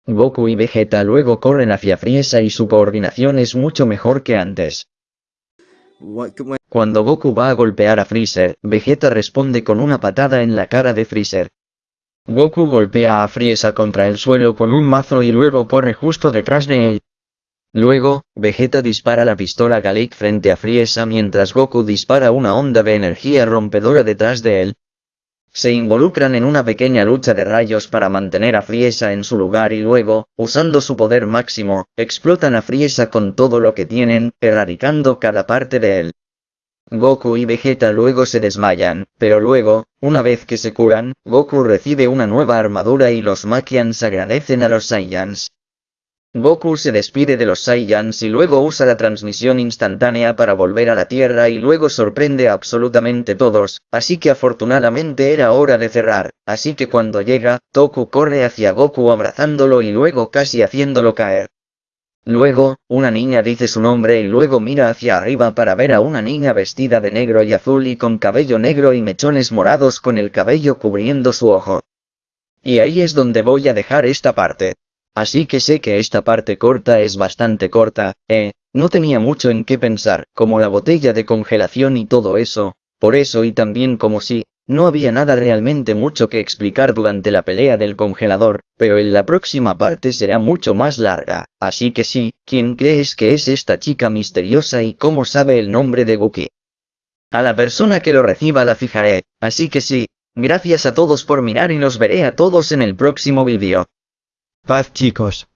Goku y Vegeta luego corren hacia Frieza y su coordinación es mucho mejor que antes. Cuando Goku va a golpear a Freezer, Vegeta responde con una patada en la cara de Freezer. Goku golpea a Frieza contra el suelo con un mazo y luego corre justo detrás de él. Luego, Vegeta dispara la pistola Galik frente a Frieza mientras Goku dispara una onda de energía rompedora detrás de él. Se involucran en una pequeña lucha de rayos para mantener a Frieza en su lugar y luego, usando su poder máximo, explotan a Frieza con todo lo que tienen, erradicando cada parte de él. Goku y Vegeta luego se desmayan, pero luego, una vez que se curan, Goku recibe una nueva armadura y los Makians agradecen a los Saiyans. Goku se despide de los Saiyans y luego usa la transmisión instantánea para volver a la Tierra y luego sorprende a absolutamente todos, así que afortunadamente era hora de cerrar, así que cuando llega, Toku corre hacia Goku abrazándolo y luego casi haciéndolo caer. Luego, una niña dice su nombre y luego mira hacia arriba para ver a una niña vestida de negro y azul y con cabello negro y mechones morados con el cabello cubriendo su ojo. Y ahí es donde voy a dejar esta parte. Así que sé que esta parte corta es bastante corta, eh, no tenía mucho en qué pensar, como la botella de congelación y todo eso, por eso y también como si, no había nada realmente mucho que explicar durante la pelea del congelador, pero en la próxima parte será mucho más larga, así que sí, ¿quién crees que es esta chica misteriosa y cómo sabe el nombre de Guki? A la persona que lo reciba la fijaré, así que sí, gracias a todos por mirar y los veré a todos en el próximo vídeo. Paz chicos.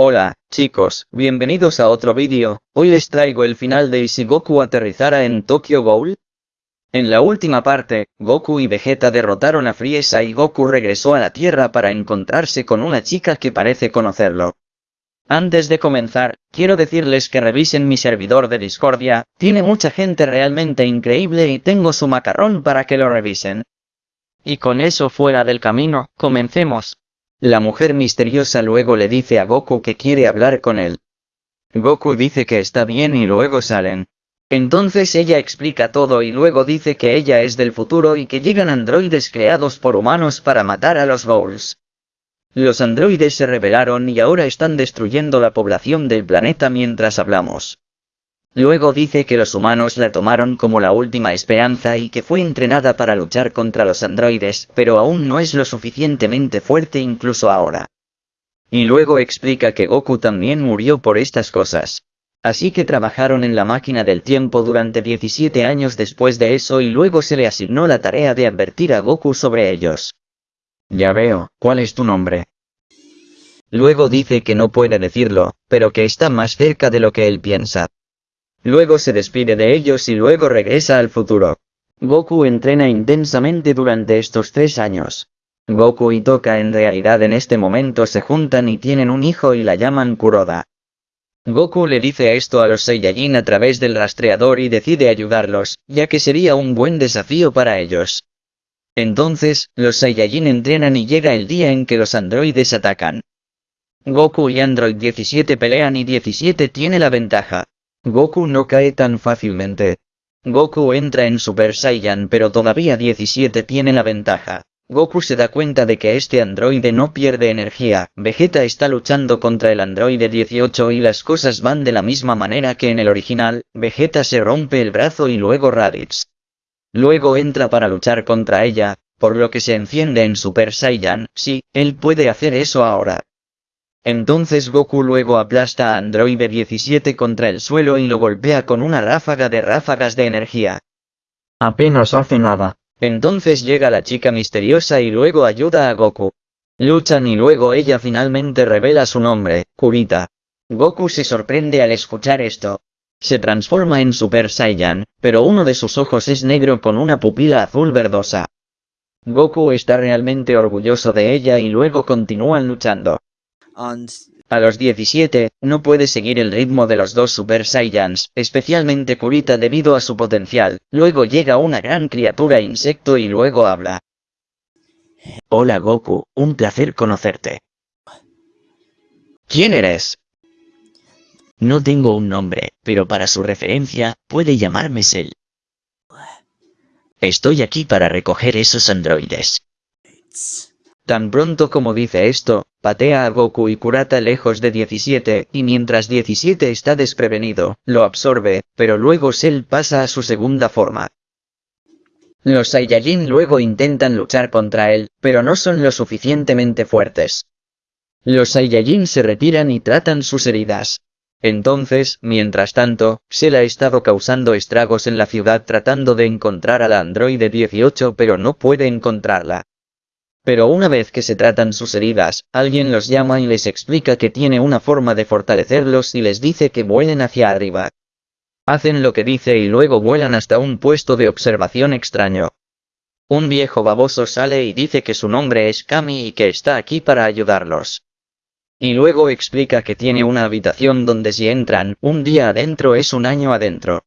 Hola, chicos, bienvenidos a otro vídeo, hoy les traigo el final de si Goku aterrizara en Tokyo Ghoul. En la última parte, Goku y Vegeta derrotaron a Frieza y Goku regresó a la Tierra para encontrarse con una chica que parece conocerlo. Antes de comenzar, quiero decirles que revisen mi servidor de Discordia, tiene mucha gente realmente increíble y tengo su macarrón para que lo revisen. Y con eso fuera del camino, comencemos. La mujer misteriosa luego le dice a Goku que quiere hablar con él. Goku dice que está bien y luego salen. Entonces ella explica todo y luego dice que ella es del futuro y que llegan androides creados por humanos para matar a los Bowls. Los androides se rebelaron y ahora están destruyendo la población del planeta mientras hablamos. Luego dice que los humanos la tomaron como la última esperanza y que fue entrenada para luchar contra los androides, pero aún no es lo suficientemente fuerte incluso ahora. Y luego explica que Goku también murió por estas cosas. Así que trabajaron en la máquina del tiempo durante 17 años después de eso y luego se le asignó la tarea de advertir a Goku sobre ellos. Ya veo, ¿cuál es tu nombre? Luego dice que no puede decirlo, pero que está más cerca de lo que él piensa. Luego se despide de ellos y luego regresa al futuro. Goku entrena intensamente durante estos tres años. Goku y Toka en realidad en este momento se juntan y tienen un hijo y la llaman Kuroda. Goku le dice esto a los Saiyajin a través del rastreador y decide ayudarlos, ya que sería un buen desafío para ellos. Entonces, los Saiyajin entrenan y llega el día en que los androides atacan. Goku y Android 17 pelean y 17 tiene la ventaja. Goku no cae tan fácilmente. Goku entra en Super Saiyan pero todavía 17 tiene la ventaja. Goku se da cuenta de que este androide no pierde energía, Vegeta está luchando contra el androide 18 y las cosas van de la misma manera que en el original, Vegeta se rompe el brazo y luego Raditz. Luego entra para luchar contra ella, por lo que se enciende en Super Saiyan, sí, él puede hacer eso ahora. Entonces Goku luego aplasta a Androide 17 contra el suelo y lo golpea con una ráfaga de ráfagas de energía. Apenas hace nada. Entonces llega la chica misteriosa y luego ayuda a Goku. Luchan y luego ella finalmente revela su nombre, Kurita. Goku se sorprende al escuchar esto. Se transforma en Super Saiyan, pero uno de sus ojos es negro con una pupila azul verdosa. Goku está realmente orgulloso de ella y luego continúan luchando. A los 17, no puede seguir el ritmo de los dos Super Saiyans, especialmente Kurita debido a su potencial, luego llega una gran criatura insecto y luego habla. Hola Goku, un placer conocerte. ¿Quién eres? No tengo un nombre, pero para su referencia, puede llamarme Cell. Estoy aquí para recoger esos androides. Tan pronto como dice esto, patea a Goku y Kurata lejos de 17, y mientras 17 está desprevenido, lo absorbe, pero luego Cell pasa a su segunda forma. Los Saiyajin luego intentan luchar contra él, pero no son lo suficientemente fuertes. Los Saiyajin se retiran y tratan sus heridas. Entonces, mientras tanto, Cell ha estado causando estragos en la ciudad tratando de encontrar a la androide 18 pero no puede encontrarla. Pero una vez que se tratan sus heridas, alguien los llama y les explica que tiene una forma de fortalecerlos y les dice que vuelen hacia arriba. Hacen lo que dice y luego vuelan hasta un puesto de observación extraño. Un viejo baboso sale y dice que su nombre es Kami y que está aquí para ayudarlos. Y luego explica que tiene una habitación donde si entran, un día adentro es un año adentro.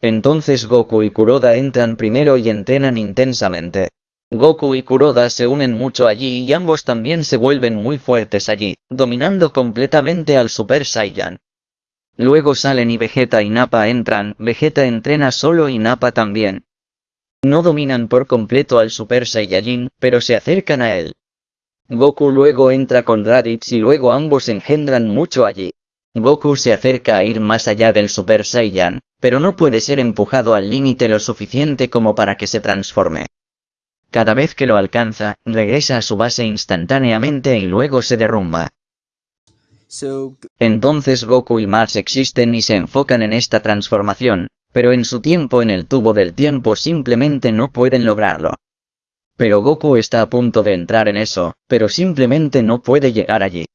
Entonces Goku y Kuroda entran primero y entrenan intensamente. Goku y Kuroda se unen mucho allí y ambos también se vuelven muy fuertes allí, dominando completamente al Super Saiyan. Luego salen y Vegeta y Nappa entran, Vegeta entrena solo y Nappa también. No dominan por completo al Super Saiyajin, pero se acercan a él. Goku luego entra con Raditz y luego ambos engendran mucho allí. Goku se acerca a ir más allá del Super Saiyan, pero no puede ser empujado al límite lo suficiente como para que se transforme. Cada vez que lo alcanza, regresa a su base instantáneamente y luego se derrumba. Entonces Goku y Mars existen y se enfocan en esta transformación, pero en su tiempo en el tubo del tiempo simplemente no pueden lograrlo. Pero Goku está a punto de entrar en eso, pero simplemente no puede llegar allí.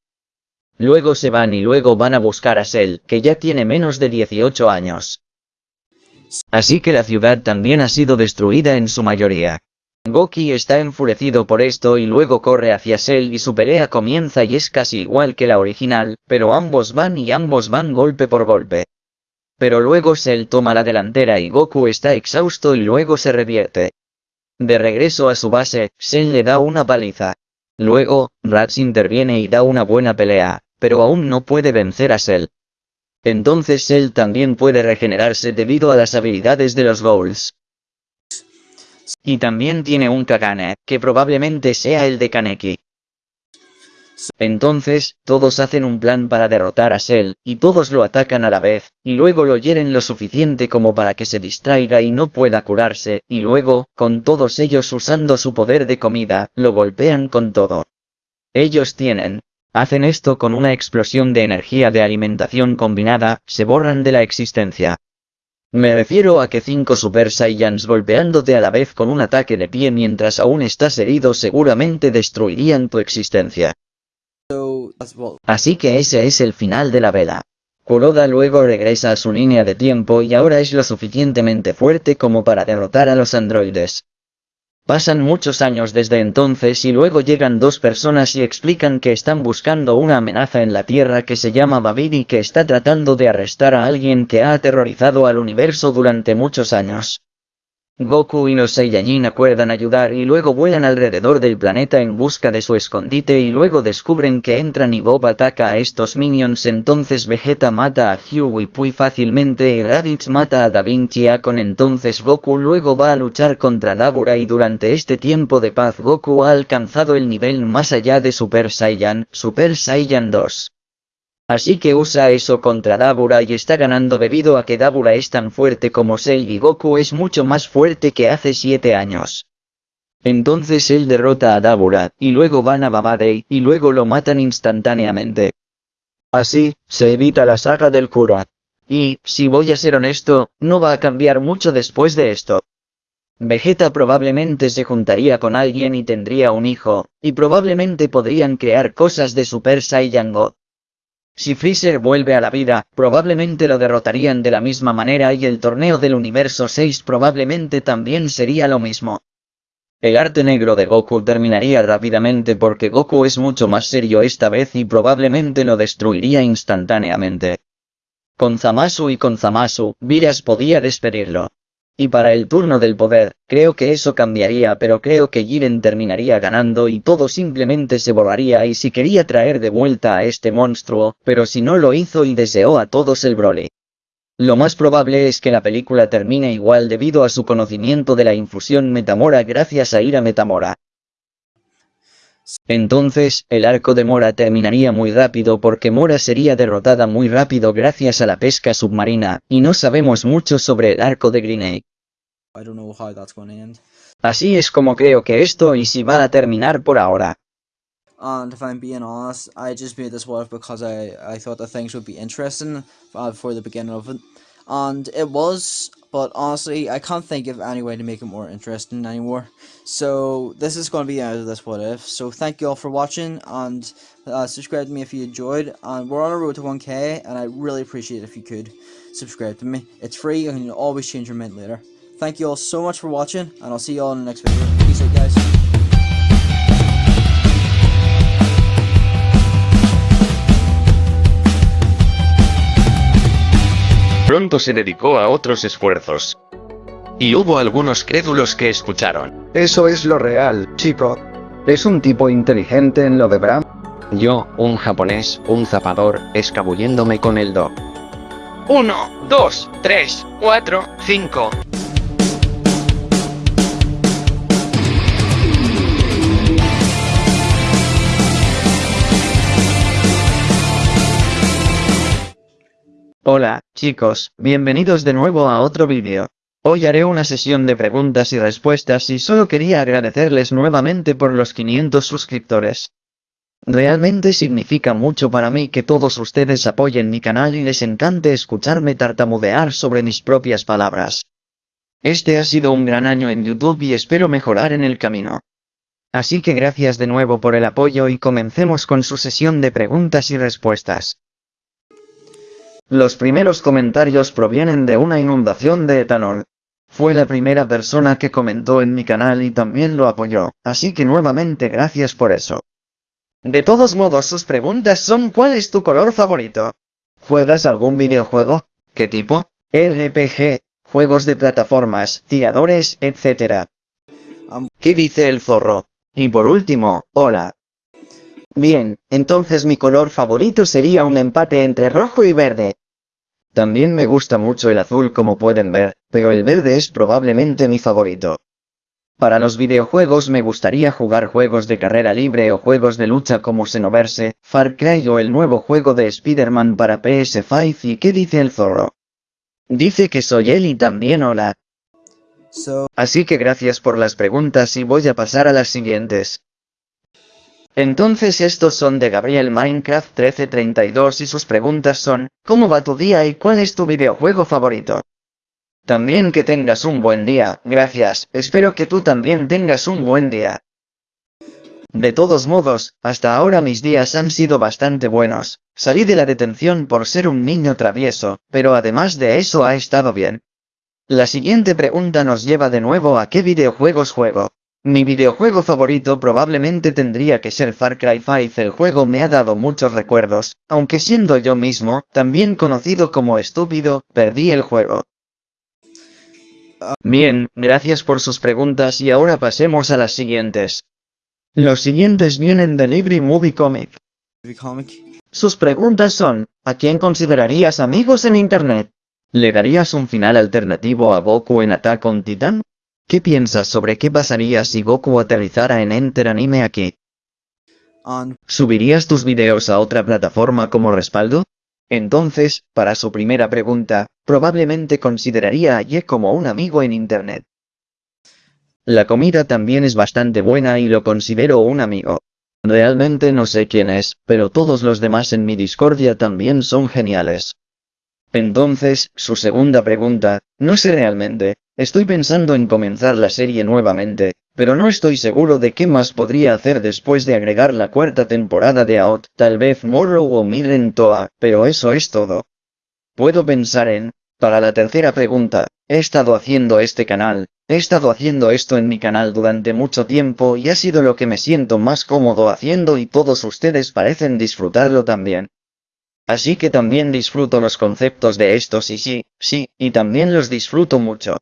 Luego se van y luego van a buscar a Cell, que ya tiene menos de 18 años. Así que la ciudad también ha sido destruida en su mayoría. Goki está enfurecido por esto y luego corre hacia Cell y su pelea comienza y es casi igual que la original, pero ambos van y ambos van golpe por golpe. Pero luego Cell toma la delantera y Goku está exhausto y luego se revierte. De regreso a su base, Cell le da una paliza. Luego, Rats interviene y da una buena pelea, pero aún no puede vencer a Cell. Entonces él también puede regenerarse debido a las habilidades de los Ghouls. Y también tiene un Kagane, que probablemente sea el de Kaneki. Entonces, todos hacen un plan para derrotar a Cell, y todos lo atacan a la vez, y luego lo hieren lo suficiente como para que se distraiga y no pueda curarse, y luego, con todos ellos usando su poder de comida, lo golpean con todo. Ellos tienen. Hacen esto con una explosión de energía de alimentación combinada, se borran de la existencia. Me refiero a que cinco Super Saiyans golpeándote a la vez con un ataque de pie mientras aún estás herido seguramente destruirían tu existencia. Así que ese es el final de la vela. Kuroda luego regresa a su línea de tiempo y ahora es lo suficientemente fuerte como para derrotar a los androides. Pasan muchos años desde entonces y luego llegan dos personas y explican que están buscando una amenaza en la Tierra que se llama Babir y que está tratando de arrestar a alguien que ha aterrorizado al universo durante muchos años. Goku y los Saiyajin acuerdan ayudar y luego vuelan alrededor del planeta en busca de su escondite y luego descubren que entran y Bob ataca a estos minions entonces Vegeta mata a Huey Pui fácilmente y Raditz mata a Da Vinci con entonces Goku luego va a luchar contra Dabura y durante este tiempo de paz Goku ha alcanzado el nivel más allá de Super Saiyan, Super Saiyan 2. Así que usa eso contra Dabura y está ganando debido a que Dabura es tan fuerte como Cell y Goku es mucho más fuerte que hace 7 años. Entonces él derrota a Dabura, y luego van a Babadei, y luego lo matan instantáneamente. Así, se evita la saga del cura. Y, si voy a ser honesto, no va a cambiar mucho después de esto. Vegeta probablemente se juntaría con alguien y tendría un hijo, y probablemente podrían crear cosas de Super Saiyan God. Si Freezer vuelve a la vida, probablemente lo derrotarían de la misma manera y el torneo del universo 6 probablemente también sería lo mismo. El arte negro de Goku terminaría rápidamente porque Goku es mucho más serio esta vez y probablemente lo destruiría instantáneamente. Con Zamasu y con Zamasu, Viras podía despedirlo. Y para el turno del poder, creo que eso cambiaría pero creo que Jiren terminaría ganando y todo simplemente se borraría y si quería traer de vuelta a este monstruo, pero si no lo hizo y deseó a todos el Broly. Lo más probable es que la película termine igual debido a su conocimiento de la infusión Metamora gracias a Ira Metamora. Entonces, el arco de Mora terminaría muy rápido porque Mora sería derrotada muy rápido gracias a la pesca submarina, y no sabemos mucho sobre el arco de Green I don't know how that's going to end. Así es como creo que esto y si va a terminar por ahora. And if I'm being honest, I just made this one because I, I thought the things would be interesting uh, for the beginning of it. And it was, but honestly, I can't think of any way to make it more interesting anymore. So this is going to be out of this what if. So thank you all for watching and uh, subscribe to me if you enjoyed. And we're on a road to 1k and I really appreciate if you could subscribe to me. It's free, and you can always change your mind later. Thank you all so much for watching and I'll see you all in the next video. Peace out guys. Pronto se dedicó a otros esfuerzos. Y hubo algunos crédulos que escucharon. Eso es lo real, chico. Es un tipo inteligente en lo de Bram. Yo, un japonés, un zapador, escabulléndome con el do. 1, 2, 3, 4, 5. Hola, chicos, bienvenidos de nuevo a otro vídeo. Hoy haré una sesión de preguntas y respuestas y solo quería agradecerles nuevamente por los 500 suscriptores. Realmente significa mucho para mí que todos ustedes apoyen mi canal y les encante escucharme tartamudear sobre mis propias palabras. Este ha sido un gran año en YouTube y espero mejorar en el camino. Así que gracias de nuevo por el apoyo y comencemos con su sesión de preguntas y respuestas. Los primeros comentarios provienen de una inundación de etanol. Fue la primera persona que comentó en mi canal y también lo apoyó, así que nuevamente gracias por eso. De todos modos sus preguntas son ¿cuál es tu color favorito? ¿Juegas algún videojuego? ¿Qué tipo? RPG, juegos de plataformas, tiradores, etc. ¿Qué dice el zorro? Y por último, hola. Bien, entonces mi color favorito sería un empate entre rojo y verde. También me gusta mucho el azul como pueden ver, pero el verde es probablemente mi favorito. Para los videojuegos me gustaría jugar juegos de carrera libre o juegos de lucha como Xenoverse, Far Cry o el nuevo juego de Spider-Man para PS5 y ¿qué dice el zorro? Dice que soy él y también hola. Así que gracias por las preguntas y voy a pasar a las siguientes. Entonces estos son de Gabriel Minecraft 1332 y sus preguntas son, ¿cómo va tu día y cuál es tu videojuego favorito? También que tengas un buen día, gracias, espero que tú también tengas un buen día. De todos modos, hasta ahora mis días han sido bastante buenos, salí de la detención por ser un niño travieso, pero además de eso ha estado bien. La siguiente pregunta nos lleva de nuevo a qué videojuegos juego. Mi videojuego favorito probablemente tendría que ser Far Cry 5, el juego me ha dado muchos recuerdos, aunque siendo yo mismo, también conocido como estúpido, perdí el juego. Bien, gracias por sus preguntas y ahora pasemos a las siguientes. Los siguientes vienen de Libri Movie Comic. Sus preguntas son, ¿a quién considerarías amigos en Internet? ¿Le darías un final alternativo a Goku en Attack on Titan? ¿Qué piensas sobre qué pasaría si Goku aterrizara en Enter Anime aquí? On ¿Subirías tus videos a otra plataforma como respaldo? Entonces, para su primera pregunta, probablemente consideraría a Ye como un amigo en Internet. La comida también es bastante buena y lo considero un amigo. Realmente no sé quién es, pero todos los demás en mi discordia también son geniales. Entonces, su segunda pregunta, no sé realmente, estoy pensando en comenzar la serie nuevamente, pero no estoy seguro de qué más podría hacer después de agregar la cuarta temporada de AOT, tal vez Morrow o Miren Toa, pero eso es todo. Puedo pensar en, para la tercera pregunta, he estado haciendo este canal, he estado haciendo esto en mi canal durante mucho tiempo y ha sido lo que me siento más cómodo haciendo y todos ustedes parecen disfrutarlo también. Así que también disfruto los conceptos de estos y sí, sí, y también los disfruto mucho.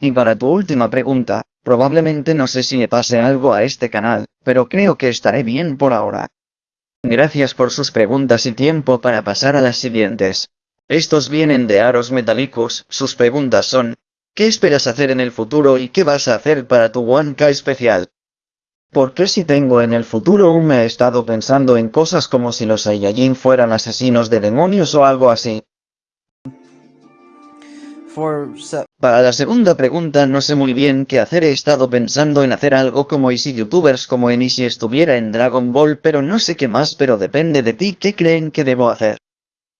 Y para tu última pregunta, probablemente no sé si me pase algo a este canal, pero creo que estaré bien por ahora. Gracias por sus preguntas y tiempo para pasar a las siguientes. Estos vienen de Aros Metallicus, sus preguntas son, ¿qué esperas hacer en el futuro y qué vas a hacer para tu 1K especial? Porque si tengo en el futuro me he estado pensando en cosas como si los Saiyajin fueran asesinos de demonios o algo así. Para la segunda pregunta no sé muy bien qué hacer he estado pensando en hacer algo como Easy Youtubers como en Easy estuviera en Dragon Ball pero no sé qué más pero depende de ti qué creen que debo hacer.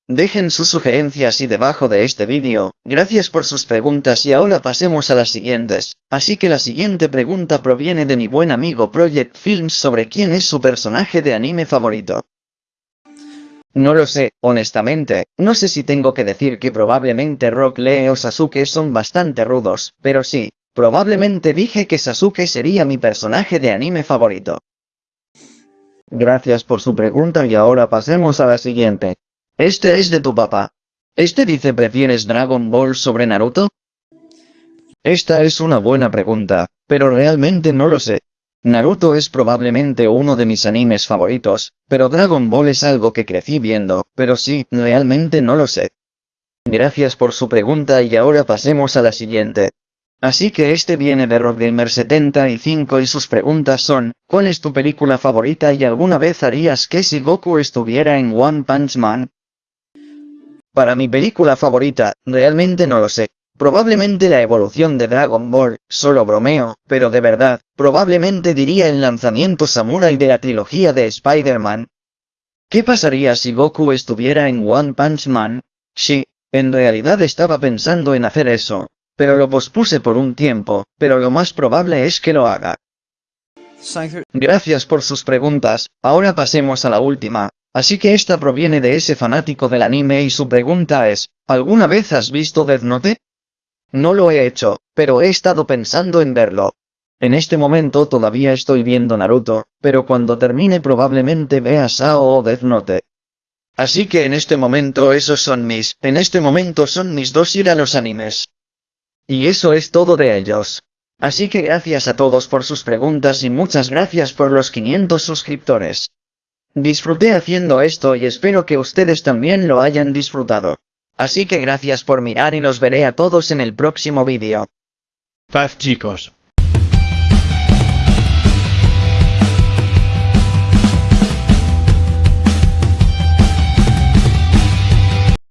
Dejen sus sugerencias y debajo de este vídeo, gracias por sus preguntas y ahora pasemos a las siguientes, así que la siguiente pregunta proviene de mi buen amigo Project Films sobre quién es su personaje de anime favorito. No lo sé, honestamente, no sé si tengo que decir que probablemente Rock Lee o Sasuke son bastante rudos, pero sí, probablemente dije que Sasuke sería mi personaje de anime favorito. Gracias por su pregunta y ahora pasemos a la siguiente. Este es de tu papá. Este dice ¿prefieres Dragon Ball sobre Naruto? Esta es una buena pregunta, pero realmente no lo sé. Naruto es probablemente uno de mis animes favoritos, pero Dragon Ball es algo que crecí viendo, pero sí, realmente no lo sé. Gracias por su pregunta y ahora pasemos a la siguiente. Así que este viene de Rockgamer75 y sus preguntas son, ¿cuál es tu película favorita y alguna vez harías que si Goku estuviera en One Punch Man? Para mi película favorita, realmente no lo sé. Probablemente la evolución de Dragon Ball, solo bromeo, pero de verdad, probablemente diría el lanzamiento Samurai de la trilogía de Spider-Man. ¿Qué pasaría si Goku estuviera en One Punch Man? Sí, en realidad estaba pensando en hacer eso, pero lo pospuse por un tiempo, pero lo más probable es que lo haga. Gracias por sus preguntas, ahora pasemos a la última. Así que esta proviene de ese fanático del anime y su pregunta es, ¿alguna vez has visto Death Note? No lo he hecho, pero he estado pensando en verlo. En este momento todavía estoy viendo Naruto, pero cuando termine probablemente vea Sao o Death Note. Así que en este momento esos son mis, en este momento son mis dos ir a los animes. Y eso es todo de ellos. Así que gracias a todos por sus preguntas y muchas gracias por los 500 suscriptores. Disfruté haciendo esto y espero que ustedes también lo hayan disfrutado. Así que gracias por mirar y los veré a todos en el próximo vídeo. Paz chicos.